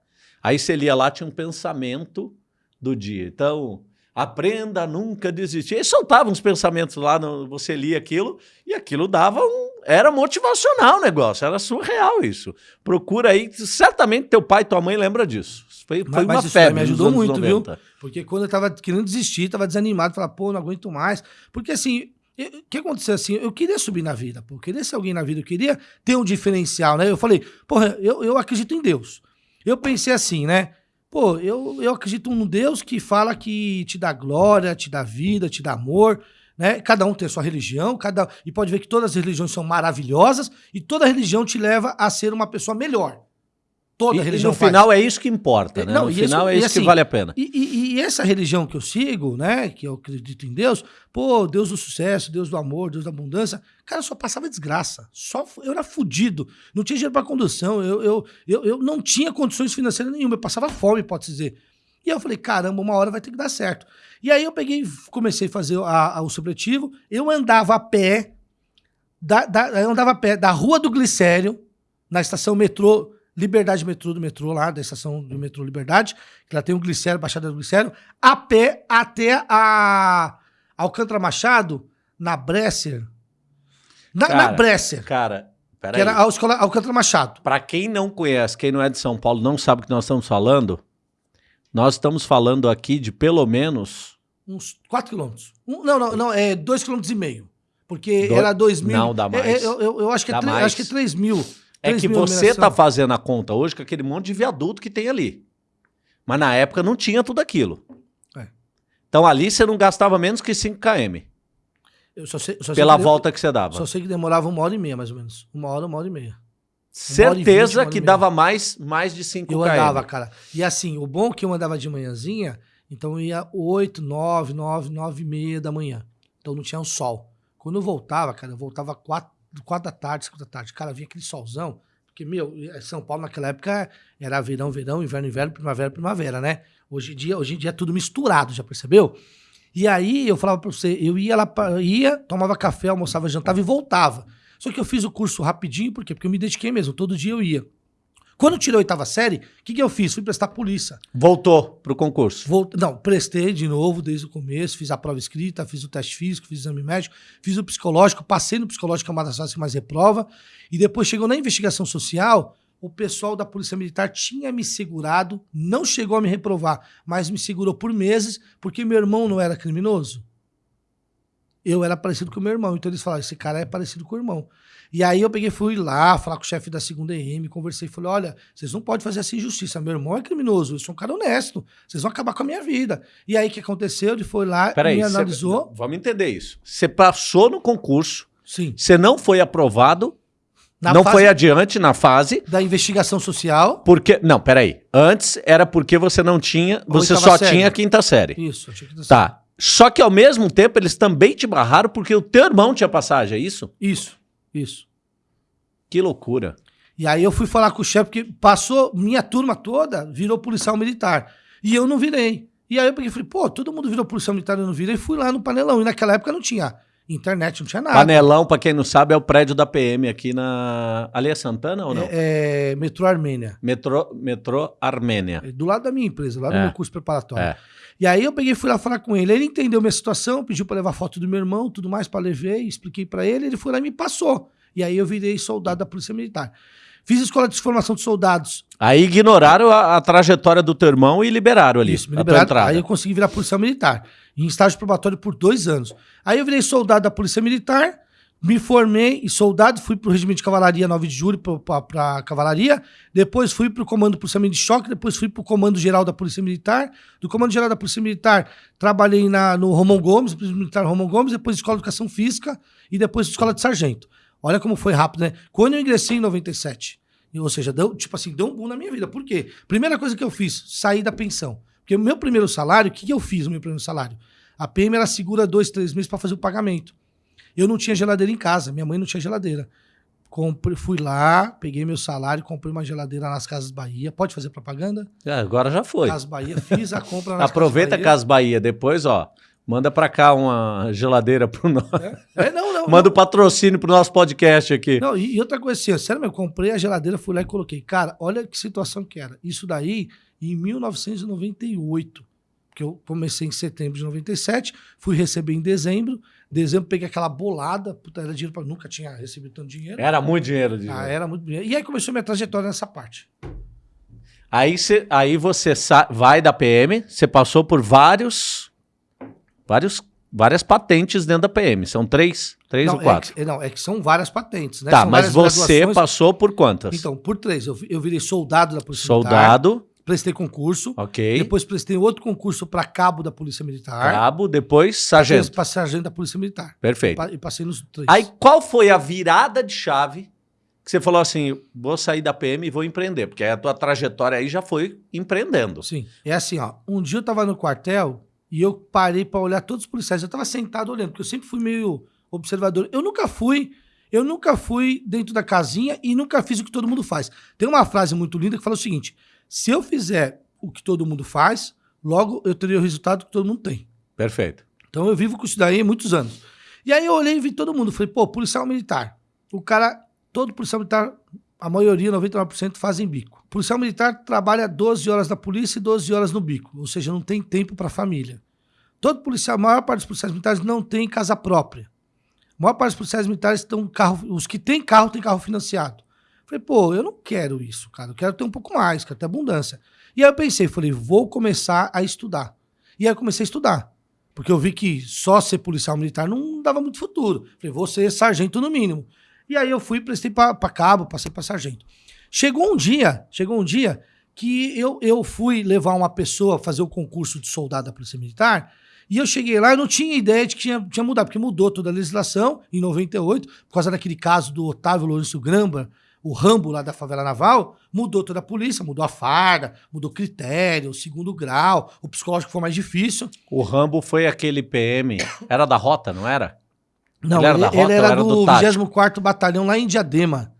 Aí você lia lá, tinha um pensamento do dia. Então, aprenda a nunca desistir. E soltava uns pensamentos lá, no- você lia aquilo, e aquilo dava um. Era motivacional o negócio, era surreal isso. Procura aí, certamente teu pai e tua mãe lembram disso. Foi, foi Mas- uma mas febre. me ajudou muito, viu? 90. Porque quando eu tava querendo desistir, tava desanimado, falava, pô, não aguento mais. Porque assim, o que aconteceu assim? Eu queria subir na vida, pô, eu queria ser alguém na vida, eu queria ter um diferencial, né? Eu falei, porra, eu, eu acredito em Deus. Eu pensei assim, né? Pô, eu, eu acredito num Deus que fala que te dá glória, te dá vida, te dá amor, né? Cada um tem a sua religião, cada e pode ver que todas as religiões são maravilhosas e toda religião te leva a ser uma pessoa melhor. Toda E, e religião no faz. final é isso que importa, É, né? não, no e final isso- é e isso assim, que vale a pena. E, e- e essa religião que eu sigo, né, que eu acredito em Deus, pô, Deus do sucesso, Deus do amor, Deus da abundância, cara, só passava desgraça. Só eu era fudido, não tinha dinheiro para condução, eu, eu, eu, eu não tinha condições financeiras nenhuma, eu passava fome, pode dizer. E eu falei, caramba, uma hora vai ter que dar certo. E aí eu peguei, comecei a fazer a- a- o supletivo, eu andava a pé, da, da- eu andava a pé da Rua do Glicério, na estação metrô, Liberdade Metrô do metrô lá, da estação do metrô Liberdade, que lá tem o Glicério, Baixada do Glicério, a pé até a Alcântara Machado, na Bresser. Na, na Cara, Bresser, Cara, que peraí. era a escola Alcântara Machado. Para quem não conhece, quem não é de São Paulo, não sabe o que nós estamos falando, nós estamos falando aqui de pelo menos... Uns 4 quilômetros. Um, não, não, não, é 2 quilômetros e meio. Porque Do- era 2 mil. Não, dá É, mais. é, eu, eu- eu acho que é Dá acho que é 3 mil. É 3 que você numeração. tá fazendo a conta hoje com aquele monte de viaduto que tem ali. Mas na época não tinha tudo aquilo. É. Então ali você não gastava menos que 5 km Eu só sei, só pela que- volta que você dava. Só sei que demorava uma hora e meia, mais ou menos. Uma hora, uma hora e meia. Certeza uma hora e vinte, uma hora que meia. dava mais, mais de 5 Eu km. andava, cara. E assim, o bom é que eu andava de manhãzinha, então eu ia 8, 9, 9, 9 e meia da manhã. Então não tinha o sol. Quando eu voltava, cara, eu voltava 4, 4 da tarde, 5 da tarde. Cara, vinha aquele solzão. Porque, meu, São Paulo naquela época era verão, verão, inverno, inverno, primavera, primavera, né? Hoje em dia, hoje em dia é tudo misturado, já percebeu? E aí eu falava pra você, eu ia lá, pra, ia, tomava café, almoçava, jantava e voltava. Só que eu fiz o curso rapidinho, por quê? Porque eu me dediquei mesmo, todo dia eu ia. Quando eu tirei a oitava série, o que, que eu fiz? Fui prestar polícia. Voltou pro concurso. Volt... Não, prestei de novo desde o começo, fiz a prova escrita, fiz o teste físico, fiz o exame médico, fiz o psicológico, passei no psicológico, que é uma das fases que mais reprova, e depois chegou na investigação social, o pessoal da Polícia Militar tinha me segurado, não chegou a me reprovar, mas me segurou por meses, porque meu irmão não era criminoso. Eu era parecido com o meu irmão, então eles falaram, esse cara é parecido com o irmão. E aí eu peguei, fui lá falar com o chefe da segunda EM, conversei, falei, olha, vocês não podem fazer essa injustiça, meu irmão é criminoso, eu sou um cara honesto, vocês vão acabar com a minha vida. E aí o que aconteceu? Ele foi lá, Peraí, me cê- analisou, vamos entender isso. Você passou no concurso, sim, você não foi aprovado, na não foi adiante na fase, da investigação social, porque... Não, peraí. Antes era porque você não tinha... Você só série. tinha a quinta série. isso, achei que tá certo. Tá. Só que ao mesmo tempo eles também te barraram porque o teu irmão tinha passagem, é isso? Isso, isso. Que loucura. E aí eu fui falar com o chefe, porque passou, minha turma toda virou policial militar. E eu não virei. E aí eu peguei e falei, pô, todo mundo virou policial militar, eu não virei. E fui lá no panelão. E naquela época não tinha internet, não tinha nada. Panelão, pra quem não sabe, é o prédio da PM aqui na... Ali é Santana ou não? É, é, metrô Armênia. Metrô, metrô Armênia. É do lado da minha empresa, lá do É. meu curso preparatório. É. E aí eu peguei e fui lá falar com ele. Ele entendeu minha situação, pediu pra levar foto do meu irmão, tudo mais pra levei, expliquei pra ele, ele foi lá e me passou. E aí eu virei soldado da Polícia Militar. Fiz escola de formação de soldados. Aí ignoraram a, a trajetória do teu irmão e liberaram ali Isso, me liberaram. Aí eu consegui virar policial militar. Em estágio probatório por dois anos. Aí eu virei soldado da Polícia Militar, me formei em soldado, fui pro regimento de cavalaria 9 de julho pra, pra cavalaria, depois fui pro comando policiamento de choque, depois fui pro comando geral da Polícia Militar. Do comando geral da Polícia Militar, trabalhei na, no Romão Gomes, Polícia Militar Romão Gomes, depois escola de educação física e depois escola de sargento. Olha como foi rápido, né? Quando eu ingressei em 97, ou seja, deu, tipo assim, deu um boom na minha vida. Por quê? Primeira coisa que eu fiz, sair da pensão. Porque o meu primeiro salário, o que, que eu fiz no meu primeiro salário? A PM ela segura dois, três meses para fazer o pagamento. Eu não tinha geladeira em casa, minha mãe não tinha geladeira. Comprei, fui lá, peguei meu salário, comprei uma geladeira nas Casas Bahia. Pode fazer propaganda? É, agora já foi. Casas Bahia, fiz a compra nas Aproveita Casas Bahia. Casas Bahia, depois, ó, manda pra cá uma geladeira pro nosso. É, não, não. Manda o patrocínio pro nosso podcast aqui. Não, e, e outra coisa assim, sério eu comprei a geladeira, fui lá e coloquei. Cara, olha que situação que era. Isso daí em 1998. Porque eu comecei em setembro de 97, fui receber em dezembro. Dezembro peguei aquela bolada, puta, era dinheiro para nunca tinha recebido tanto dinheiro. Era muito dinheiro. De Ah, era muito dinheiro. E aí começou minha trajetória nessa parte. Aí, cê, aí você vai da PM, você passou por vários, vários, várias patentes dentro da PM. São três, três não, ou quatro. É que, não, é que são várias patentes, né? tá, São mas você graduações. passou por quantas? Então, por três. Eu, eu virei soldado da Polícia Militar. Prestei concurso. ok. Depois prestei outro concurso para cabo da Polícia Militar. Cabo, depois sargento. Para sargento da Polícia Militar. Perfeito. E passei nos três. Aí qual foi a virada de chave que você falou assim, vou sair da PM e vou empreender? Porque a tua trajetória aí já foi empreendendo. Sim. É assim, ó. Um dia eu tava no quartel e eu parei pra olhar todos os policiais. Eu tava sentado olhando, porque eu sempre fui meio observador. Eu nunca fui, eu nunca fui dentro da casinha e nunca fiz o que todo mundo faz. Tem uma frase muito linda que fala o seguinte: se eu fizer o que todo mundo faz, logo eu teria o resultado que todo mundo tem. Perfeito. Então eu vivo com isso daí há muitos anos. E aí eu olhei e vi todo mundo. Falei, pô, policial militar. O cara, todo policial militar, a maioria, 99%, fazem bico. Policial militar trabalha 12 horas na polícia e 12 horas no bico. Ou seja, não tem tempo para família. Todo policial, a maior parte dos policiais militares não tem casa própria. A maior parte dos policiais militares estão carro. Os que têm carro têm carro financiado. Falei, pô, eu não quero isso, cara. Eu quero ter um pouco mais, quero ter abundância. E aí eu pensei, falei, vou começar a estudar. E aí eu comecei a estudar. Porque eu vi que só ser policial militar não dava muito futuro. Falei, vou ser sargento no mínimo. E aí eu fui, prestei para cabo, passei para sargento. Chegou um dia, chegou um dia que eu, eu fui levar uma pessoa fazer o concurso de soldado da Polícia Militar, e eu cheguei lá, eu não tinha ideia de que tinha, tinha mudado, porque mudou toda a legislação em 98, por causa daquele caso do Otávio Lourenço Gramba, o Rambo lá da favela naval, mudou toda a polícia, mudou a farda, mudou critério, o segundo grau, o psicológico foi mais difícil. O Rambo foi aquele PM, era da rota, não era? Não, Ele era ele, da ele rota ou era era do do tático? 24º Batalhão lá em Diadema.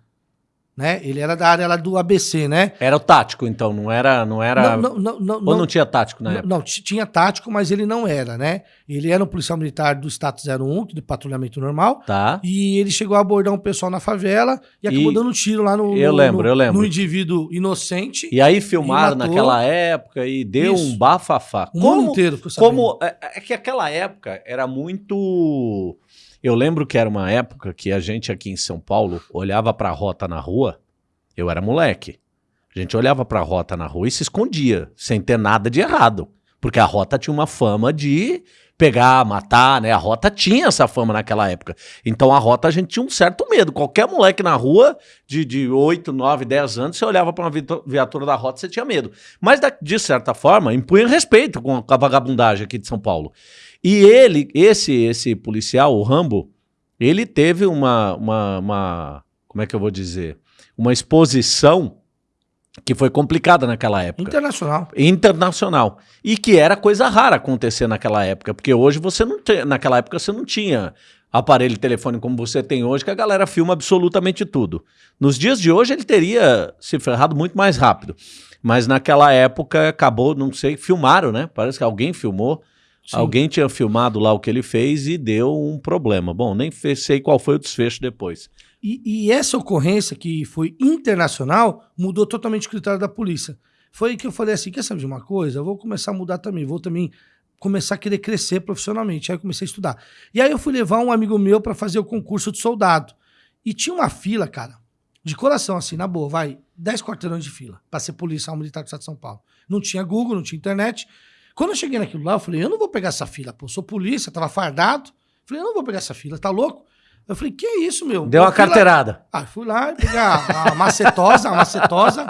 Né? Ele era da área lá do ABC, né? Era o tático, então, não era. Não era Não, não, não, ou não, tinha tático na não, época? não, tinha tático, mas ele não era, né? Ele era um policial militar do status 01, de patrulhamento normal, Tá. e ele chegou a abordar um pessoal na favela e acabou E- dando um tiro lá no, Eu no- lembro, no- eu lembro. no indivíduo inocente. E aí filmaram matou. naquela época e deu Isso. um bafafá. o mundo Como, inteiro ficou sabendo. como é, é que aquela época era muito. Eu lembro que era uma época que a gente aqui em São Paulo olhava pra rota na rua. Eu era moleque. A gente olhava pra rota na rua e se escondia, sem ter nada de errado. Porque a rota tinha uma fama de pegar, matar, né? A rota tinha essa fama naquela época. Então a rota a gente tinha um certo medo. Qualquer moleque na rua de, de 8, 9, 10 anos, você olhava pra uma viatura da rota, você tinha medo. Mas da- de certa forma, impunha respeito com a, com a vagabundagem aqui de São Paulo. E ele, esse esse policial, o Rambo, ele teve uma, uma, uma como é que eu vou dizer? Uma exposição que foi complicada naquela época Internacional. internacional. E que era coisa rara acontecer naquela época, porque hoje você não tem, naquela época você não tinha aparelho de telefone como você tem hoje, que a galera filma absolutamente tudo. Nos dias de hoje ele teria se ferrado muito mais rápido. Mas naquela época acabou, não sei, filmaram, né? Parece que alguém filmou. Sim. Alguém tinha filmado lá o que ele fez e deu um problema. Bom, nem sei qual foi o desfecho depois. E, e essa ocorrência, que foi internacional, mudou totalmente o critério da polícia. Foi aí que eu falei assim: quer saber de uma coisa? Eu vou começar a mudar também, vou também começar a querer crescer profissionalmente. Aí eu comecei a estudar. E aí eu fui levar um amigo meu para fazer o concurso de soldado. E tinha uma fila, cara, de coração, assim, na boa, vai, 10 quarteirões de fila para ser policial militar do Estado de São Paulo. Não tinha Google, não tinha internet. Quando eu cheguei naquilo lá, eu falei: eu não vou pegar essa fila, pô, eu sou polícia, tava fardado. Falei: eu não vou pegar essa fila, tá louco? Eu falei: que isso, meu? Deu uma A carteirada. ah, fui lá pegar a macetosa, a macetosa.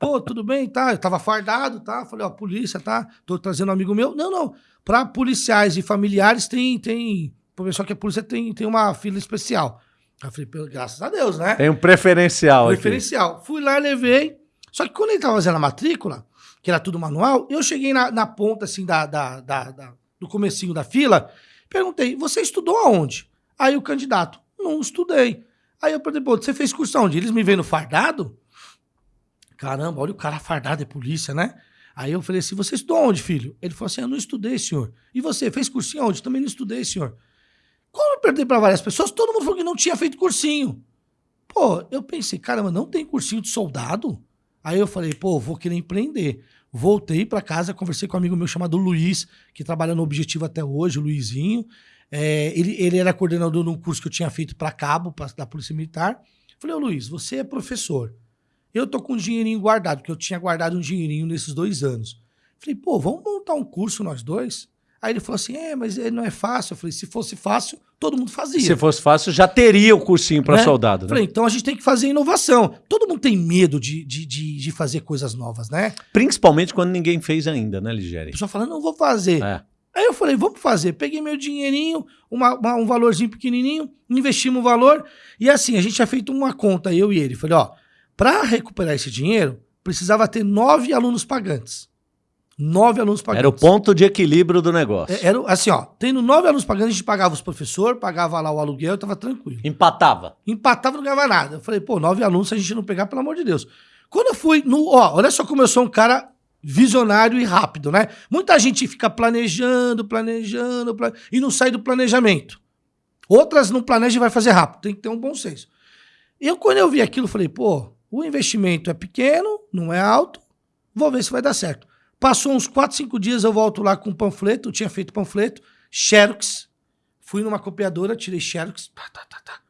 Pô, tudo bem, tá? Eu tava fardado, tá? Falei, ó, polícia, tá? Tô trazendo um amigo meu. Não, não. Pra policiais e familiares tem, tem. Pessoal que é polícia tem, tem uma fila especial. Aí eu falei, "Pelo- graças a Deus, né? Tem um preferencial aqui. Preferencial. Fui lá, levei. Só que quando ele tava fazendo a matrícula, que era tudo manual, eu cheguei na, na ponta, assim, da, da, da- da- do comecinho da fila, perguntei, você estudou aonde? Aí o candidato, não estudei. Aí eu perguntei, pô, você fez curso aonde? Eles me veem no fardado? Caramba, olha o cara fardado, é polícia, né? Aí eu falei assim, você estudou onde, filho? Ele falou assim, eu não estudei, senhor. E você, fez cursinho aonde? Também não estudei, senhor. Como eu perguntei para várias pessoas, todo mundo falou que não tinha feito cursinho. Pô, eu pensei, caramba, não tem cursinho de soldado? Aí eu falei, pô, vou querer empreender. Voltei para casa, conversei com um amigo meu chamado Luiz, que trabalha no Objetivo até hoje, o Luizinho. É, ele, ele era coordenador de um curso que eu tinha feito para cabo, pra, da Polícia Militar. Falei, ô Luiz, você é professor. Eu tô com um dinheirinho guardado, porque eu tinha guardado um dinheirinho nesses dois anos. Falei, pô, vamos montar um curso nós dois? Aí ele falou assim, é, mas ele não é fácil. Eu falei, se fosse fácil, todo mundo fazia. Se fosse fácil, já teria o cursinho para Né? soldado, né? Falei, então a gente tem que fazer inovação. Todo mundo tem medo de, de, de, de fazer coisas novas, né? Principalmente quando ninguém fez ainda, né, A Ligério? pessoa fala, não vou fazer. É. Aí eu falei, vamos fazer. Peguei meu dinheirinho, uma- uma- um valorzinho pequenininho, investimos o valor. E assim, a gente tinha feito uma conta, eu e ele. Falei, ó, para recuperar esse dinheiro, precisava ter nove alunos pagantes. Nove alunos pagantes. Era o ponto de equilíbrio do negócio. É, Era assim, ó, tendo nove alunos pagantes, a gente pagava os professores, pagava lá o aluguel, eu tava tranquilo. Empatava. Empatava, não ganhava nada. Eu falei, pô, nove alunos, se a gente não pegar, pelo amor de Deus. Quando eu fui no. Ó, olha só como eu sou um cara visionário e rápido, né? Muita gente fica planejando, planejando, pla- e não sai do planejamento. Outras não planejam e vai fazer rápido. Tem que ter um bom senso. Eu, quando eu vi aquilo, falei, pô, o investimento é pequeno, não é alto, vou ver se vai dar certo. Passou uns 4, 5 dias, eu volto lá com panfleto, eu tinha feito panfleto, Xerox, fui numa copiadora, tirei Xerox, tá, tá, tá, tá.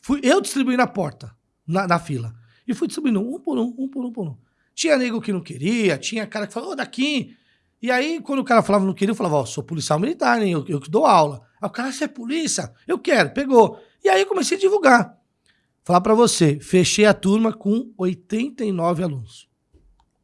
Fui eu distribuí na porta, na, na fila. E fui distribuindo um por um, um por um por um. Tinha nego que não queria, tinha cara que falou, ô, daqui. E aí, quando o cara falava não queria, eu falava, ó, sou policial militar, hein? Eu, eu que dou aula. Aí o cara, você é polícia? Eu quero, pegou. E aí eu comecei a divulgar. Falar pra você, fechei a turma com 89 alunos.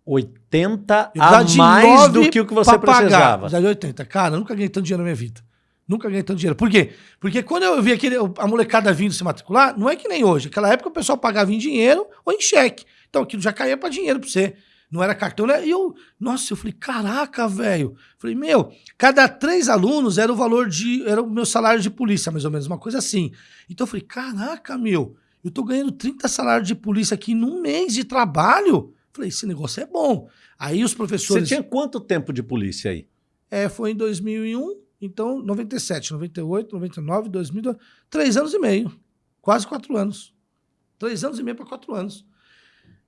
80 Eu a mais do que o que você pagar. precisava. Precisava de 80. Cara, eu nunca ganhei tanto dinheiro na minha vida. Nunca ganhei tanto dinheiro. Por quê? Porque quando eu vi aquele, a molecada vindo se matricular, não é que nem hoje. Naquela época o pessoal pagava em dinheiro ou em cheque. Então aquilo já caía pra dinheiro pra você. Não era cartão, né? E eu, nossa, eu falei, caraca, velho. Falei, meu, cada três alunos era o valor de. Era o meu salário de polícia, mais ou menos, uma coisa assim. Então eu falei, caraca, meu, eu tô ganhando 30 salários de polícia aqui num mês de trabalho. Falei, esse negócio é bom. Aí os Você professores. tinha quanto tempo de polícia aí? É, foi em 2001, então 97, 98, 99, 2000, três anos e meio, quase quatro anos. Três anos e meio para quatro anos.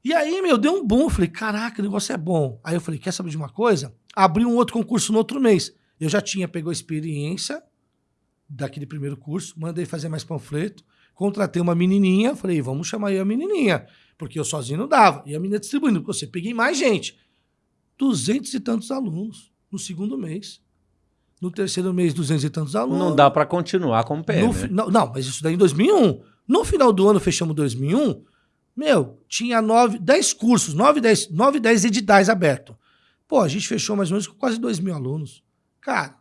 E aí, meu, deu um boom. Eu falei, caraca, o negócio é bom. Aí eu falei, quer saber de uma coisa? Abri um outro concurso no outro mês. Eu já tinha pegou experiência daquele primeiro curso, mandei fazer mais panfleto, contratei uma menininha, falei, vamos chamar aí a menininha, porque eu sozinho não dava. E a menina distribuindo, porque você peguei mais gente. Duzentos e tantos alunos no segundo mês. No terceiro mês, duzentos e tantos alunos. Não dá para continuar como PM. No fi- não, não, mas isso daí em 2001. No final do ano, fechamos 2001, meu, tinha nove, 10 cursos, 9, 10, 9, 10 editais abertos. Pô, a gente fechou mais ou menos com quase 2 mil alunos. Cara,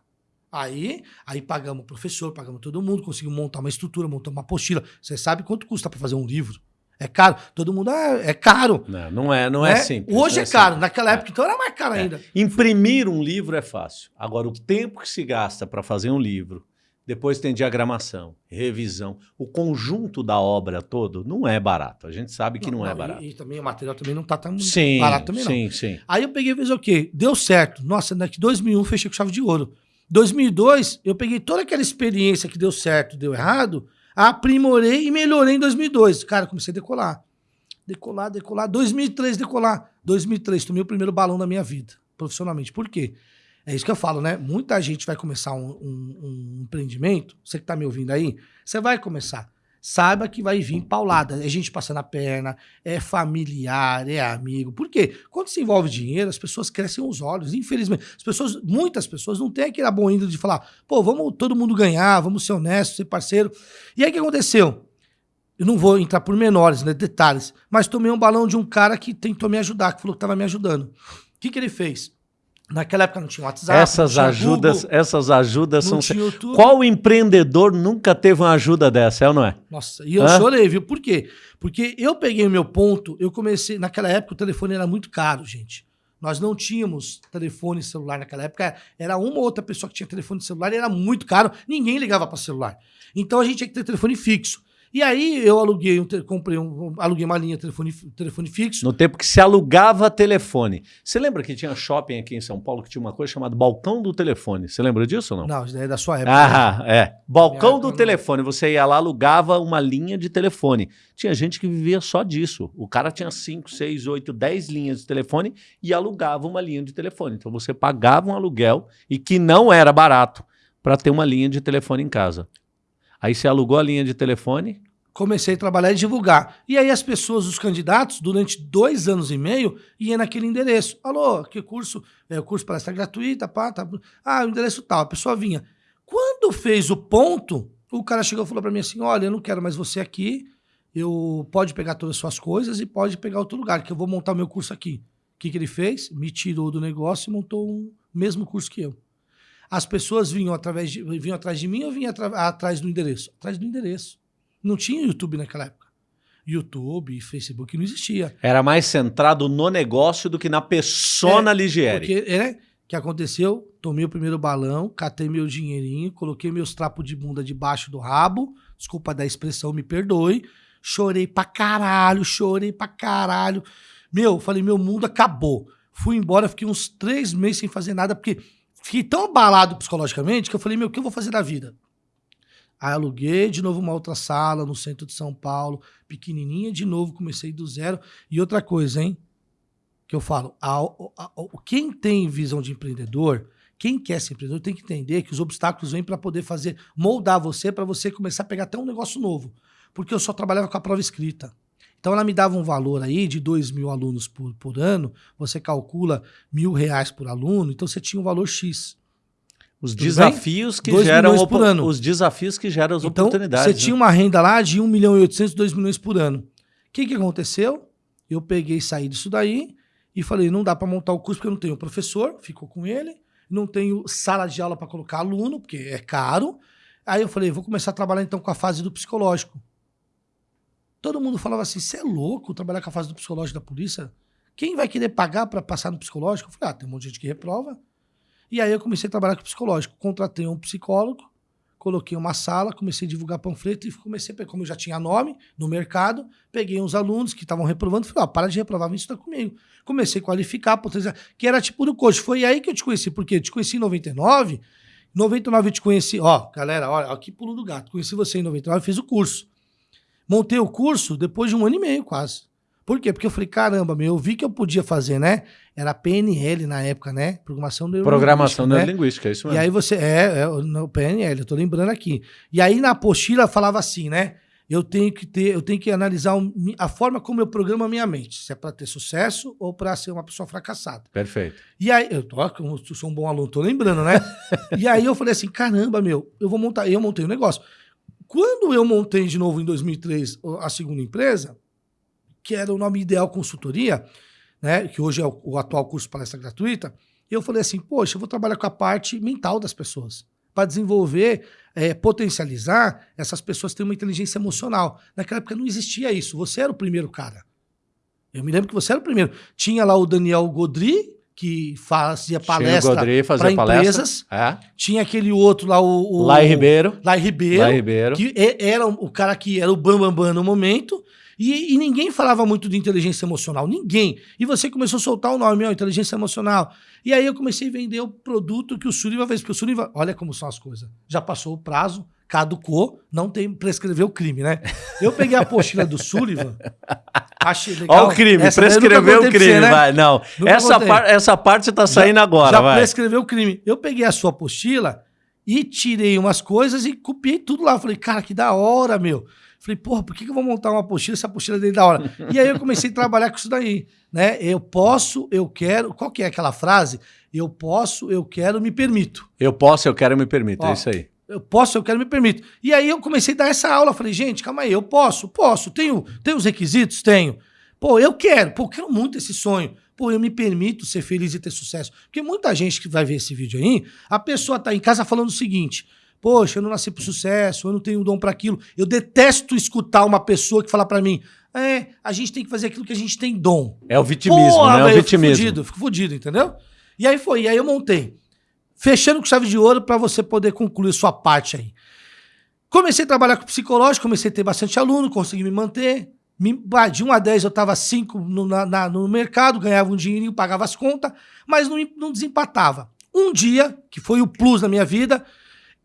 aí, aí pagamos o professor, pagamos todo mundo, conseguimos montar uma estrutura, montar uma apostila. Você sabe quanto custa para fazer um livro? É caro. Todo mundo, ah, é caro. Não, não é, não é, né? simples. Hoje não é caro. simples. Naquela época, então, era mais caro É. ainda. Imprimir um livro é fácil. Agora, o tempo que se gasta para fazer um livro, depois tem diagramação, revisão, o conjunto da obra todo não é barato. A gente sabe que não, é e- barato. E, também o material também não tá tão Sim, barato também, não. sim, sim. Aí eu peguei e fiz o quê? Deu certo. Nossa, daqui 2001 fechei com chave de ouro. 2002, eu peguei toda aquela experiência que deu certo, deu errado, aprimorei e melhorei em 2002. Cara, comecei a decolar. Decolar, decolar. 2003, decolar. 2003, tomei o primeiro balão da minha vida, profissionalmente. Por quê? É isso que eu falo, né? Muita gente vai começar um, um- um empreendimento. Você que tá me ouvindo aí, você vai começar. Saiba que vai vir paulada. É gente passando a perna, é familiar, é amigo. Por quê? Quando se envolve dinheiro, as pessoas crescem os olhos. Infelizmente, as pessoas, muitas pessoas não têm aquele bom índole de falar, pô, vamos todo mundo ganhar, vamos ser honestos, ser parceiro. E aí o que aconteceu? Eu não vou entrar por menores, né, detalhes, mas tomei um balão de um cara que tentou me ajudar, que falou que estava me ajudando. O que, que ele fez? Naquela época não tinha WhatsApp. Essas tinha ajudas, Google, essas ajudas são. Qual empreendedor nunca teve uma ajuda dessa, é ou não é? Nossa, e eu Hã? chorei, viu? Por quê? Porque eu peguei o meu ponto, eu comecei. Naquela época o telefone era muito caro, gente. Nós não tínhamos telefone celular naquela época. Era uma ou outra pessoa que tinha telefone celular e era muito caro. Ninguém ligava para celular. Então a gente tinha que ter telefone fixo. E aí eu aluguei, um, comprei um, aluguei uma linha de telefone, telefone fixo. No tempo que se alugava telefone. Você lembra que tinha shopping aqui em São Paulo que tinha uma coisa chamada balcão do telefone? Você lembra disso ou não? Não, isso daí é da sua época. Ah, é. Balcão Minha do telefone. Você ia lá, alugava uma linha de telefone. Tinha gente que vivia só disso. O cara tinha 5, 6, 8, 10 linhas de telefone e alugava uma linha de telefone. Então você pagava um aluguel e que não era barato para ter uma linha de telefone em casa. Aí você alugou a linha de telefone. comecei a trabalhar e divulgar. E aí as pessoas, os candidatos, durante dois anos e meio, iam naquele endereço. Alô, que curso? É, o curso palestra gratuita, pá, tá. Ah, o endereço tal. A pessoa vinha. Quando fez o ponto, o cara chegou e falou para mim assim: olha, eu não quero mais você aqui. Eu pode pegar todas as suas coisas e pode pegar outro lugar, que eu vou montar meu curso aqui. O que, que ele fez? Me tirou do negócio e montou um mesmo curso que eu. As pessoas vinham, através de, vinham atrás de mim ou vinham atrás do endereço? Atrás do endereço. Não tinha YouTube naquela época. YouTube e Facebook não existia. Era mais centrado no negócio do que na persona Ligieri. Porque, é? O que aconteceu? Tomei o primeiro balão, catei meu dinheirinho, coloquei meus trapos de bunda debaixo do rabo. Desculpa da expressão, me perdoe. Chorei pra caralho, chorei pra caralho. Meu, falei, meu mundo acabou. Fui embora, fiquei uns três meses sem fazer nada, porque fiquei tão abalado psicologicamente que eu falei, meu, o que eu vou fazer da vida? Aí aluguei de novo uma outra sala no centro de São Paulo, pequenininha, de novo comecei do zero. E outra coisa, hein? Que eu falo, a- a- a- quem tem visão de empreendedor, quem quer ser empreendedor, tem que entender que os obstáculos vêm para poder fazer, moldar você, para você começar a pegar até um negócio novo. Porque eu só trabalhava com a prova escrita. Então ela me dava um valor aí de 2 mil alunos por, por ano, você calcula mil reais por aluno, então você tinha um valor X. Os Tudo desafios que Dois geram por ano. os desafios que geram as Então, oportunidades. você né? tinha uma renda lá de 1 milhão e 800, 2 milhões por ano. O que, que aconteceu? Eu peguei e saí disso daí e falei, não dá para montar o curso porque eu não tenho professor, ficou com ele, não tenho sala de aula para colocar aluno, porque é caro. Aí eu falei, vou começar a trabalhar então com a fase do psicológico. Todo mundo falava assim, você é louco trabalhar com a fase do psicológico da polícia? Quem vai querer pagar para passar no psicológico? Eu falei, ah, tem um monte de gente que reprova. E aí eu comecei a trabalhar com psicológico. Contratei um psicólogo, coloquei uma sala, comecei a divulgar panfleto e comecei, como eu já tinha nome no mercado, peguei uns alunos que estavam reprovando, falei, ó, para de reprovar, vem estudar comigo. Comecei a qualificar, potencializar, que era tipo do coach. Foi aí que eu te conheci, porque eu te conheci em 99, em 99 eu te conheci, ó, galera, olha, aqui pulo do gato, conheci você em 99, fiz o curso. Montei o curso depois de um ano e meio quase. Por quê? Porque eu falei, caramba, meu, eu vi que eu podia fazer, né? Era PNL na época, né? Programação neurolinguística, Programação né? neurolinguística, é isso E mesmo. aí você. É, é no PNL, eu tô lembrando aqui. E aí na apostila falava assim, né? Eu tenho que ter, eu tenho que analisar a forma como eu programo a minha mente. Se é para ter sucesso ou para ser uma pessoa fracassada. Perfeito. E aí, eu tô, eu sou um bom aluno, tô lembrando, né? e aí eu falei assim: caramba, meu, eu vou montar. Eu montei o negócio. Quando eu montei de novo em 2003 o- a segunda empresa, que era o nome Ideal Consultoria, né? Que hoje é o, o atual curso palestra gratuita, eu falei assim: poxa, eu vou trabalhar com a parte mental das pessoas. Para desenvolver, eh, potencializar essas pessoas têm uma inteligência emocional. Naquela época não existia isso. Você era o primeiro cara. Eu me lembro que você era o primeiro. Tinha lá o Daniel Godri, que fazia palestra para empresas. É. Tinha aquele outro lá, o. o Lai Ribeiro. Lai Ribeiro. Lai Ribeiro. Que era o cara que era o bambambam bam, bam no momento. E, e ninguém falava muito de inteligência emocional. Ninguém. E você começou a soltar o nome, ó, inteligência emocional. E aí eu comecei a vender o produto que o Suriva fez. Porque o Suriva, olha como são as coisas. Já passou o prazo, caducou, não tem prescrever o crime, né? Eu peguei a apostila do Sullivan, achei legal. Olha o crime, Essa prescreveu o crime, você, né? vai. Não, Nunca essa, par- essa parte tá saindo agora, já vai. prescreveu o crime. Eu peguei a sua apostila e tirei umas coisas e copiei tudo lá. Falei, cara, que da hora, meu. Falei, porra, por que, que eu vou montar uma apostila se a apostila é dele da hora? e aí eu comecei a trabalhar com isso daí, né? Eu posso, eu quero. Qual que é aquela frase? Eu posso, eu quero, me permito. Eu posso, eu quero, me permito. Ó. É isso aí. Eu posso, eu quero, me permito. E aí eu comecei a dar essa aula. Falei, gente, calma aí, eu posso, posso. Tenho, tenho os requisitos? Tenho. Pô, eu quero. Pô, eu quero muito esse sonho. pô, eu me permito ser feliz e ter sucesso. Porque muita gente que vai ver esse vídeo aí, a pessoa tá em casa falando o seguinte: Poxa, eu não nasci pro sucesso, eu não tenho dom para aquilo. Eu detesto escutar uma pessoa que fala para mim: É, a gente tem que fazer aquilo que a gente tem dom. É o vitimismo, Porra, né? É o vitimismo. Eu fico fudido, fico fudido, entendeu? E aí foi, e aí eu montei. Fechando com chave de ouro para você poder concluir sua parte aí. Comecei a trabalhar com psicológico, comecei a ter bastante aluno, consegui me manter. de 1 a 10 eu estava 5 no, na, no mercado, ganhava um dinheirinho, pagava as contas, mas não, não desempatava. Um dia, que foi o plus na minha vida,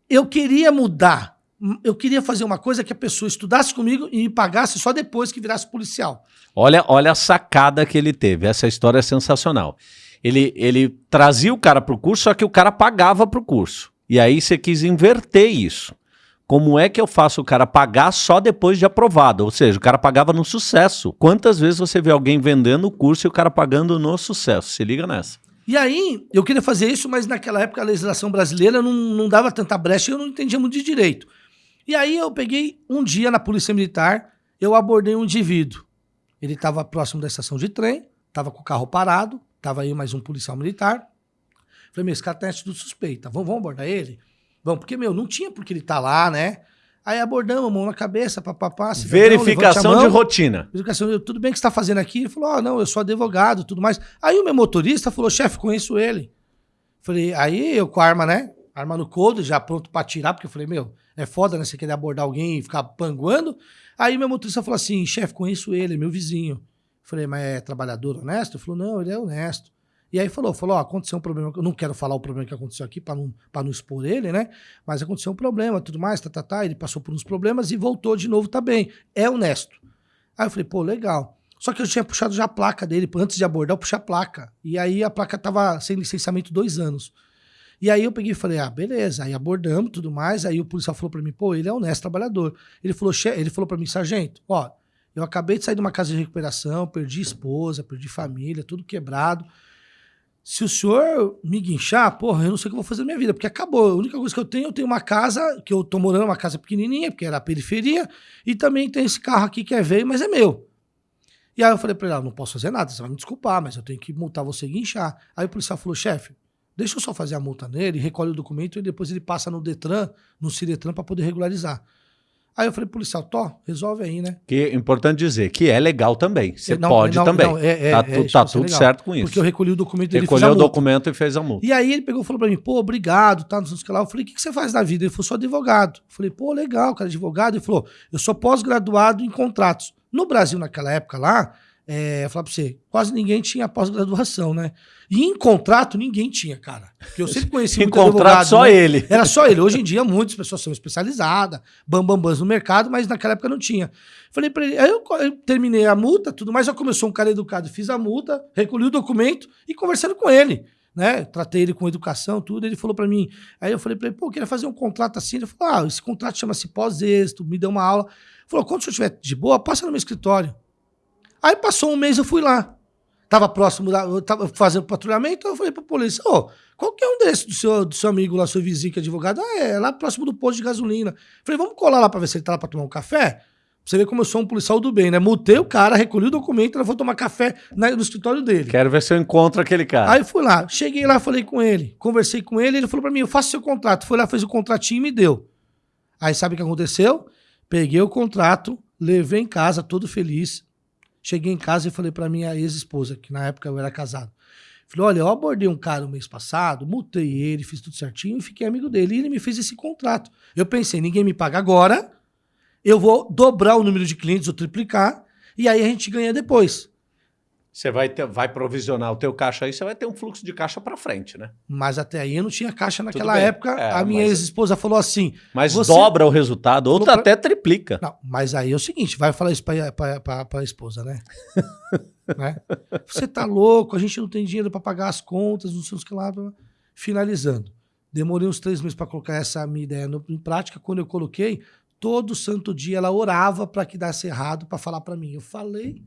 eu queria mudar. Eu queria fazer uma coisa que a pessoa estudasse comigo e me pagasse só depois que virasse policial. Olha, olha a sacada que ele teve. Essa história é sensacional. Ele, ele trazia o cara para o curso, só que o cara pagava para o curso. E aí você quis inverter isso. Como é que eu faço o cara pagar só depois de aprovado? Ou seja, o cara pagava no sucesso. Quantas vezes você vê alguém vendendo o curso e o cara pagando no sucesso? Se liga nessa. E aí, eu queria fazer isso, mas naquela época a legislação brasileira não, não dava tanta brecha e eu não entendia muito de direito. E aí eu peguei um dia na Polícia Militar, eu abordei um indivíduo. Ele estava próximo da estação de trem, estava com o carro parado, estava aí mais um policial militar. Falei, meu, esse cara tem atitude suspeita, vamos, vamos abordar ele? Vamos, porque, meu, não tinha porque ele tá lá, né? Aí abordamos, mão na cabeça, papapá. Verificação de rotina. Verificação, tudo bem que você está fazendo aqui? Ele falou, ah, não, eu sou advogado tudo mais. Aí o meu motorista falou, chefe, conheço ele. Falei, aí eu com a arma, né? Arma no couro, já pronto para tirar, porque eu falei, meu, é foda, né? Você querer abordar alguém e ficar panguando. Aí meu motorista falou assim, chefe, conheço ele, é meu vizinho. Falei, mas é trabalhador honesto? Ele falou, não, ele é honesto. E aí falou, falou, ó, aconteceu um problema, eu não quero falar o problema que aconteceu aqui para não, não expor ele, né? Mas aconteceu um problema, tudo mais, tá, tá, tá. Ele passou por uns problemas e voltou de novo, tá bem. É honesto. Aí eu falei, pô, legal. Só que eu tinha puxado já a placa dele, antes de abordar, eu puxei a placa. E aí a placa tava sem licenciamento dois anos. E aí eu peguei e falei, ah, beleza. Aí abordamos tudo mais. Aí o policial falou para mim, pô, ele é honesto trabalhador. Ele falou, ele falou para mim, sargento, ó, eu acabei de sair de uma casa de recuperação, perdi esposa, perdi família, tudo quebrado se o senhor me guinchar, porra, eu não sei o que eu vou fazer na minha vida, porque acabou. A única coisa que eu tenho, eu tenho uma casa, que eu tô morando, uma casa pequenininha, porque era a periferia, e também tem esse carro aqui que é veio, mas é meu. E aí eu falei pra ele, ah, não posso fazer nada, você vai me desculpar, mas eu tenho que multar você e guinchar. Aí o policial falou, chefe, deixa eu só fazer a multa nele, recolhe o documento e depois ele passa no Detran, no Ciretran, para poder regularizar. Aí eu falei, policial, Tó, resolve aí, né? Que é importante dizer que é legal também. Você não, pode não, também. Não, é, é, tá, é, tá tudo certo com isso. Porque eu recolhi o documento dele. Recolheu o documento e fez a multa. E aí ele pegou e falou pra mim, pô, obrigado, tá, não sei o que lá. Eu falei, o que, que você faz na vida? Ele falou, sou advogado. Eu falei, pô, legal, cara, advogado. Ele falou, eu sou pós-graduado em contratos. No Brasil, naquela época lá, é, falar pra você, quase ninguém tinha pós-graduação, né? E em contrato, ninguém tinha, cara. Porque eu sempre conheci Em contrato, só né? ele. Era só ele. Hoje em dia, muitas pessoas são especializadas, bambambãs no mercado, mas naquela época não tinha. Falei pra ele, aí eu, eu terminei a multa, tudo mais, já começou um cara educado, fiz a multa, recolhi o documento e conversando com ele. Né? Tratei ele com educação, tudo. Ele falou para mim. Aí eu falei para ele, pô, eu queria fazer um contrato assim. Ele falou: ah, esse contrato chama-se pós-êxito, me deu uma aula. Ele falou: quando o senhor estiver de boa, passa no meu escritório. Aí passou um mês, eu fui lá. Tava próximo, da, eu tava fazendo patrulhamento, eu falei pra polícia, ô, oh, qual que é um desses do seu, do seu amigo lá, seu vizinho que é advogado? Ah, é, lá próximo do posto de gasolina. Falei, vamos colar lá pra ver se ele tá lá pra tomar um café? Pra você ver como eu sou um policial do bem, né? Mutei o cara, recolhi o documento, eu vou tomar café no escritório dele. Quero ver se eu encontro aquele cara. Aí fui lá, cheguei lá, falei com ele, conversei com ele, ele falou pra mim, eu faço seu contrato. Foi lá, fez o contratinho e me deu. Aí sabe o que aconteceu? Peguei o contrato, levei em casa, todo feliz, Cheguei em casa e falei para minha ex-esposa, que na época eu era casado. Falei, olha, eu abordei um cara o mês passado, multei ele, fiz tudo certinho e fiquei amigo dele. E ele me fez esse contrato. Eu pensei, ninguém me paga agora, eu vou dobrar o número de clientes ou triplicar, e aí a gente ganha depois. Você vai, ter, vai provisionar o teu caixa aí, você vai ter um fluxo de caixa para frente, né? Mas até aí eu não tinha caixa naquela época. É, a minha mas... ex-esposa falou assim... Mas dobra o resultado, ou pra... até triplica. Não, mas aí é o seguinte, vai falar isso para a esposa, né? né? Você tá louco, a gente não tem dinheiro para pagar as contas, não sei o que lá. Finalizando. Demorei uns três meses para colocar essa minha ideia no, em prática. Quando eu coloquei, todo santo dia ela orava para que desse errado, para falar para mim. Eu falei...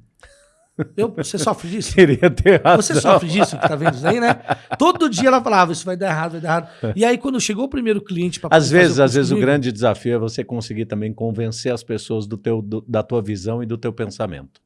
Eu, você sofre disso? Queria ter razão. Você sofre disso que tá vendo isso aí, né? Todo dia ela falava, isso vai dar errado, vai dar errado. E aí, quando chegou o primeiro cliente para Às vezes, às vezes o grande desafio é você conseguir também convencer as pessoas do teu, do, da tua visão e do teu pensamento.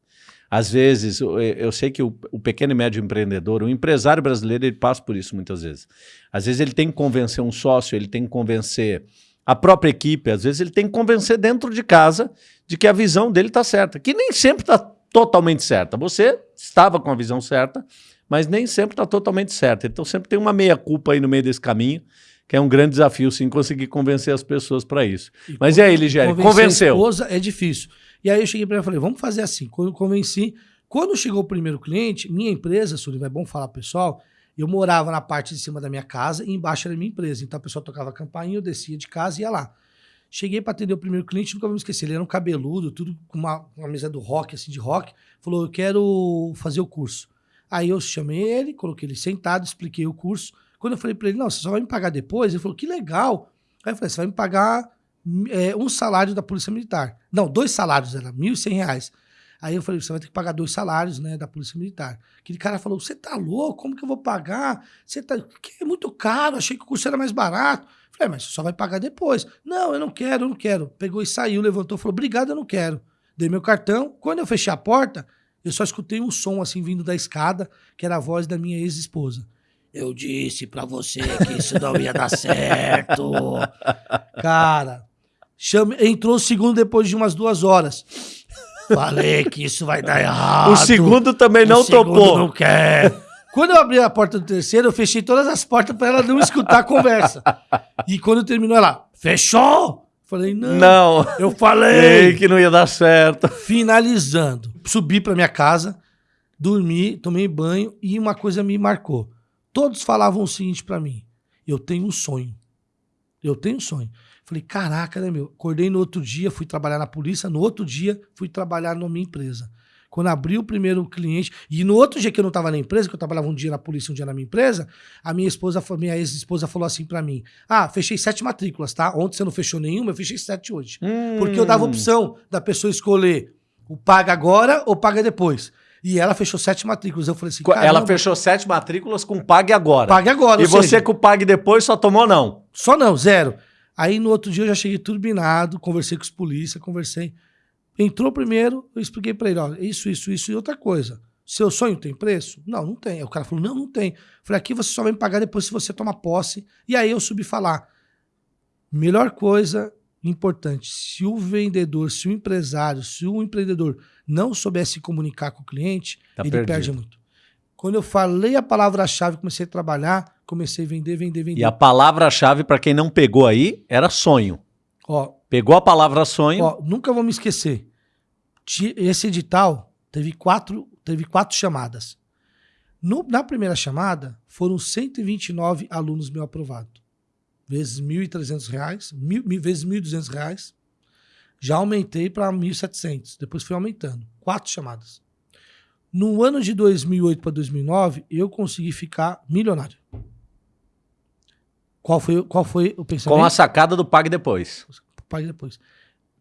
Às vezes, eu, eu sei que o, o, pequeno e médio empreendedor, o empresário brasileiro, ele passa por isso muitas vezes. Às vezes ele tem que convencer um sócio, ele tem que convencer a própria equipe, às vezes ele tem que convencer dentro de casa de que a visão dele está certa, que nem sempre está totalmente certa. Você estava com a visão certa, mas nem sempre está totalmente certa. Então sempre tem uma meia-culpa aí no meio desse caminho, que é um grande desafio, sim, conseguir convencer as pessoas para isso. E mas e aí, Ligério, convenceu? Esposa é difícil. E aí eu cheguei para ela e falei, vamos fazer assim. Quando eu convenci, quando chegou o primeiro cliente, minha empresa, Sullivan, é bom falar pessoal, eu morava na parte de cima da minha casa e embaixo era minha empresa. Então a pessoa tocava a campainha, eu descia de casa e ia lá. Cheguei para atender o primeiro cliente, nunca vou me esquecer. Ele era um cabeludo, tudo com uma, uma mesa do rock, assim, de rock. Falou, eu quero fazer o curso. Aí eu chamei ele, coloquei ele sentado, expliquei o curso. Quando eu falei para ele, não, você só vai me pagar depois, ele falou, que legal. Aí eu falei, você vai me pagar é, um salário da Polícia Militar. Não, dois salários, era R$ 1.100. Aí eu falei, você vai ter que pagar dois salários, né, da Polícia Militar. Aquele cara falou, você tá louco? Como que eu vou pagar? Você tá... Que é muito caro, achei que o curso era mais barato. Falei, mas você só vai pagar depois. Não, eu não quero, eu não quero. Pegou e saiu, levantou, falou, obrigado, eu não quero. Dei meu cartão. Quando eu fechei a porta, eu só escutei um som assim vindo da escada, que era a voz da minha ex-esposa. Eu disse para você que isso não ia dar certo. Cara, chame... entrou o segundo depois de umas duas horas. Falei que isso vai dar errado. O segundo também não o segundo topou. não quer. Quando eu abri a porta do terceiro, eu fechei todas as portas para ela não escutar a conversa. E quando terminou, ela, fechou? Falei, não. Não. Eu falei. Ei, que não ia dar certo. Finalizando. Subi para minha casa, dormi, tomei banho e uma coisa me marcou. Todos falavam o seguinte para mim: eu tenho um sonho. Eu tenho um sonho. Falei, caraca, né, meu? Acordei no outro dia, fui trabalhar na polícia, no outro dia fui trabalhar na minha empresa. Quando abri o primeiro cliente, e no outro dia que eu não estava na empresa, que eu trabalhava um dia na polícia, um dia na minha empresa, a minha esposa, minha ex-esposa falou assim para mim: Ah, fechei sete matrículas, tá? Ontem você não fechou nenhuma, eu fechei sete hoje. Hum. Porque eu dava opção da pessoa escolher o paga agora ou paga depois. E ela fechou sete matrículas. Eu falei assim, Ela fechou sete matrículas com pague agora. Pague agora. E você seja, com pague depois só tomou não? Só não, zero. Aí no outro dia eu já cheguei turbinado, conversei com os polícia, conversei. Entrou primeiro, eu expliquei para ele, ó, isso, isso, isso e outra coisa. Seu sonho tem preço? Não, não tem. Aí o cara falou, não, não tem. falei, aqui você só vai me pagar depois se você tomar posse. E aí eu subi falar. Melhor coisa importante, se o vendedor, se o empresário, se o empreendedor não soubesse comunicar com o cliente, tá ele perdido. perde muito. Quando eu falei a palavra-chave, comecei a trabalhar, comecei a vender, vender, vender. E a palavra-chave, para quem não pegou aí, era sonho. Ó, Pegou a palavra sonho. Ó, nunca vou me esquecer. Esse edital teve quatro, teve quatro chamadas. No, na primeira chamada, foram 129 alunos meu aprovados vezes R$ 1.300, mil, mil, vezes R$ 1.200. Já aumentei para R$ 1.700. Depois fui aumentando. Quatro chamadas. No ano de 2008 para 2009, eu consegui ficar milionário. Qual foi, qual foi o pensamento? Com a sacada do Pague Depois. Pague Depois.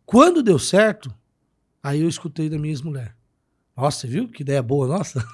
Quando deu certo, aí eu escutei da minha ex-mulher. Nossa, viu? Que ideia boa, nossa.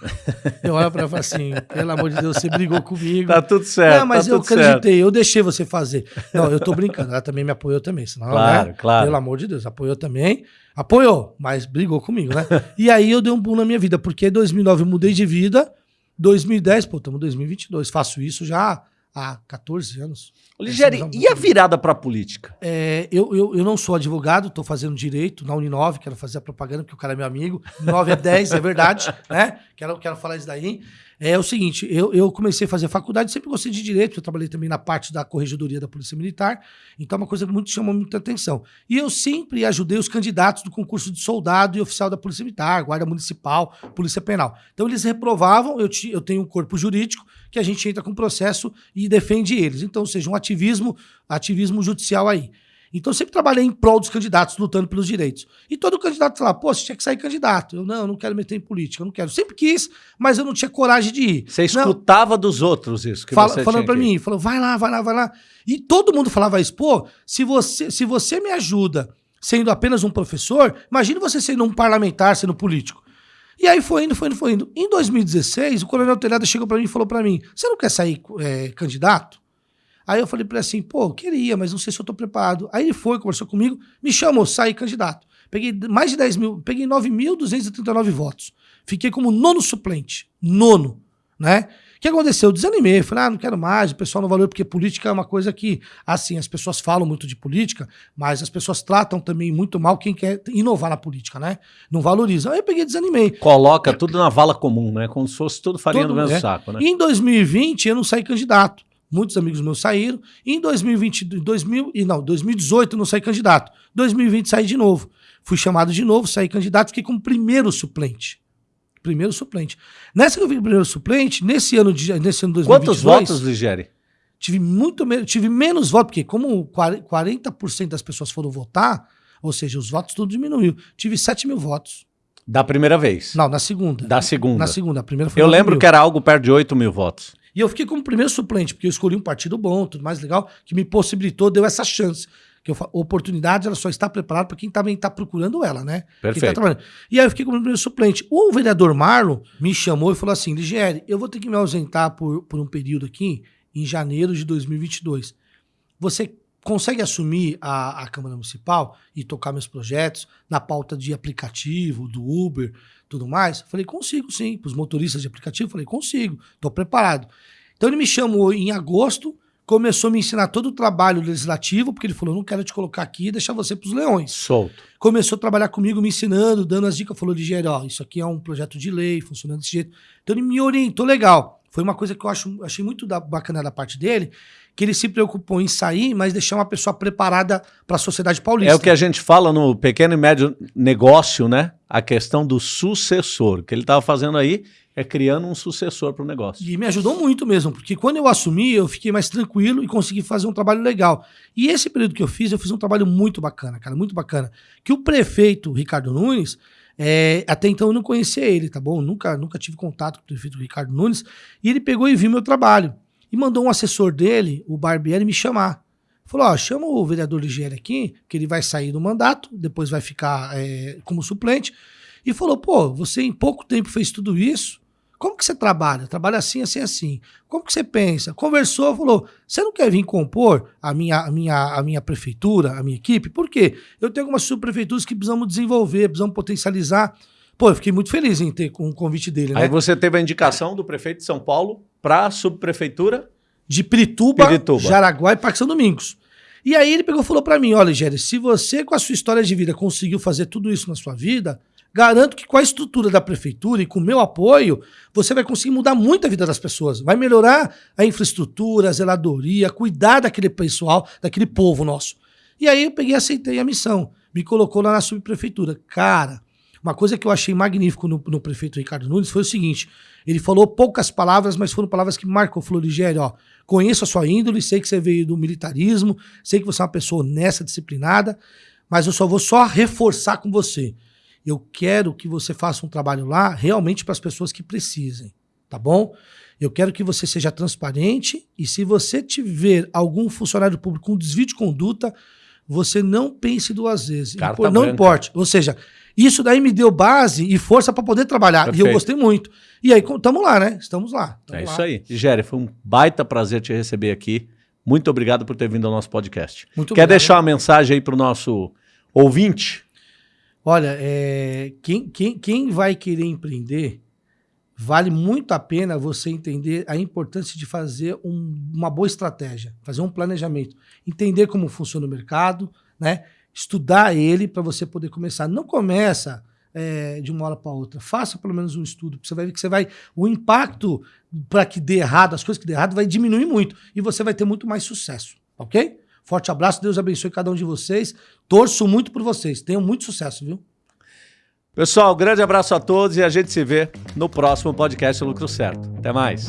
Eu olho pra ela e falo assim, pelo amor de Deus, você brigou comigo. Tá tudo certo. Não, mas tá eu acreditei, certo. eu deixei você fazer. Não, eu tô brincando, ela também me apoiou também. Senão, claro, né? claro. Pelo amor de Deus, apoiou também. Apoiou, mas brigou comigo, né? e aí eu dei um boom na minha vida, porque em 2009 eu mudei de vida, 2010, pô, estamos em 2022, faço isso já há 14 anos. Ligeri, e a virada para a política? É, eu, eu, eu não sou advogado, estou fazendo direito na Uninove, quero fazer a propaganda, porque o cara é meu amigo. 9 é 10, é verdade, né? Quero, quero falar isso daí. É o seguinte, eu, eu comecei a fazer faculdade, sempre gostei de direito, eu trabalhei também na parte da corregedoria da Polícia Militar, então é uma coisa que muito chamou muita atenção. E eu sempre ajudei os candidatos do concurso de soldado e oficial da Polícia Militar, Guarda Municipal, Polícia Penal. Então eles reprovavam, eu, eu tenho um corpo jurídico que a gente entra com processo e defende eles. Então, seja um ativismo, ativismo judicial aí. Então, eu sempre trabalhei em prol dos candidatos, lutando pelos direitos. E todo candidato falava, pô, você tinha que sair candidato. Eu, não, eu não quero meter em política, eu não quero. Sempre quis, mas eu não tinha coragem de ir. Você escutava não. dos outros isso que Fala, você Falando para mim, falou, vai lá, vai lá, vai lá. E todo mundo falava isso, pô, se você, se você me ajuda sendo apenas um professor, imagine você sendo um parlamentar, sendo político. E aí foi indo, foi indo, foi indo. Em 2016, o coronel Telhada chegou para mim e falou para mim, você não quer sair é, candidato? Aí eu falei para ele assim, pô, queria, mas não sei se eu tô preparado. Aí ele foi, conversou comigo, me chamou, saí candidato. Peguei mais de 10 mil, peguei 9.239 votos. Fiquei como nono suplente. Nono, né? O que aconteceu? Eu desanimei, falei, ah, não quero mais, o pessoal não valeu, porque política é uma coisa que, assim, as pessoas falam muito de política, mas as pessoas tratam também muito mal quem quer inovar na política, né? Não valorizam. Aí eu peguei e desanimei. Coloca tudo na vala comum, né? Como se fosse tudo farinha Todo, do mesmo é. saco, né? E em 2020 eu não saí candidato. Muitos amigos meus saíram. Em 2020, 2000, e não, 2018 eu não saí candidato. 2020 saí de novo. Fui chamado de novo, saí candidato, fiquei como primeiro suplente primeiro suplente. Nessa que eu vi primeiro suplente, nesse ano de nesse ano 2022... Quantos votos, Ligere? Tive muito menos, tive menos votos, porque como 40% das pessoas foram votar, ou seja, os votos tudo diminuiu. Tive 7 mil votos. Da primeira vez? Não, na segunda. Da segunda. Na segunda. A primeira foi Eu lembro mil. que era algo perto de 8 mil votos. E eu fiquei como primeiro suplente, porque eu escolhi um partido bom, tudo mais legal, que me possibilitou, deu essa chance que eu, oportunidade ela só está preparada para quem também está procurando ela, né? Tá Perfeito. Tá e aí eu fiquei como primeiro suplente. O vereador Marlon me chamou e falou assim: Ligieri, eu vou ter que me ausentar por, por um período aqui, em janeiro de 2022. Você consegue assumir a, a Câmara Municipal e tocar meus projetos na pauta de aplicativo, do Uber, tudo mais? Falei, consigo sim. Para os motoristas de aplicativo, falei, consigo, estou preparado. Então ele me chamou em agosto começou a me ensinar todo o trabalho legislativo, porque ele falou: não quero te colocar aqui e deixar você para os leões. Solto. Começou a trabalhar comigo, me ensinando, dando as dicas, falou: Ligério, ó, isso aqui é um projeto de lei, funcionando desse jeito. Então ele me orientou legal. Foi uma coisa que eu acho, achei muito da, bacana da parte dele, que ele se preocupou em sair, mas deixar uma pessoa preparada para a sociedade paulista. É o que a gente fala no pequeno e médio negócio, né? A questão do sucessor, que ele estava fazendo aí é criando um sucessor para o negócio. E me ajudou muito mesmo, porque quando eu assumi, eu fiquei mais tranquilo e consegui fazer um trabalho legal. E esse período que eu fiz, eu fiz um trabalho muito bacana, cara, muito bacana. Que o prefeito Ricardo Nunes, é, até então eu não conhecia ele, tá bom? Nunca, nunca tive contato com o prefeito Ricardo Nunes. E ele pegou e viu meu trabalho. E mandou um assessor dele, o Barbieri, me chamar. Falou: ó, chama o vereador Ligieri aqui, que ele vai sair do mandato, depois vai ficar é, como suplente. E falou: pô, você em pouco tempo fez tudo isso como que você trabalha? Trabalha assim, assim, assim. Como que você pensa? Conversou, falou: você não quer vir compor a minha, a minha, a minha prefeitura, a minha equipe? Por quê? Eu tenho algumas subprefeituras que precisamos desenvolver, precisamos potencializar. Pô, eu fiquei muito feliz em ter com o convite dele. Né? Aí você teve a indicação do prefeito de São Paulo para a subprefeitura de Pirituba, Pirituba, Jaraguá e Parque São Domingos. E aí ele pegou e falou para mim: olha, Géry, se você com a sua história de vida conseguiu fazer tudo isso na sua vida, Garanto que com a estrutura da prefeitura e com o meu apoio, você vai conseguir mudar muito a vida das pessoas. Vai melhorar a infraestrutura, a zeladoria, cuidar daquele pessoal, daquele povo nosso. E aí eu peguei e aceitei a missão. Me colocou lá na subprefeitura. Cara, uma coisa que eu achei magnífico no, no, prefeito Ricardo Nunes foi o seguinte: ele falou poucas palavras, mas foram palavras que marcam. Falou, Ligério, ó, conheço a sua índole, sei que você veio do militarismo, sei que você é uma pessoa honesta, disciplinada, mas eu só vou só reforçar com você. Eu quero que você faça um trabalho lá realmente para as pessoas que precisem, tá bom? Eu quero que você seja transparente e se você tiver algum funcionário público com desvio de conduta, você não pense duas vezes. Carta não branca. importe. Ou seja, isso daí me deu base e força para poder trabalhar. Perfeito. E eu gostei muito. E aí, estamos lá, né? Estamos lá. Tamo é lá. isso aí. Géry, foi um baita prazer te receber aqui. Muito obrigado por ter vindo ao nosso podcast. Muito Quer obrigado. deixar uma mensagem aí para o nosso ouvinte? Olha, é, quem, quem, quem vai querer empreender, vale muito a pena você entender a importância de fazer um, uma boa estratégia, fazer um planejamento, entender como funciona o mercado, né? estudar ele para você poder começar. Não começa é, de uma hora para outra. Faça pelo menos um estudo, porque você vai ver que você vai. O impacto para que dê errado, as coisas que dê errado, vai diminuir muito. E você vai ter muito mais sucesso. Ok? Forte abraço, Deus abençoe cada um de vocês. Torço muito por vocês. Tenham muito sucesso, viu? Pessoal, grande abraço a todos e a gente se vê no próximo podcast Lucro Certo. Até mais.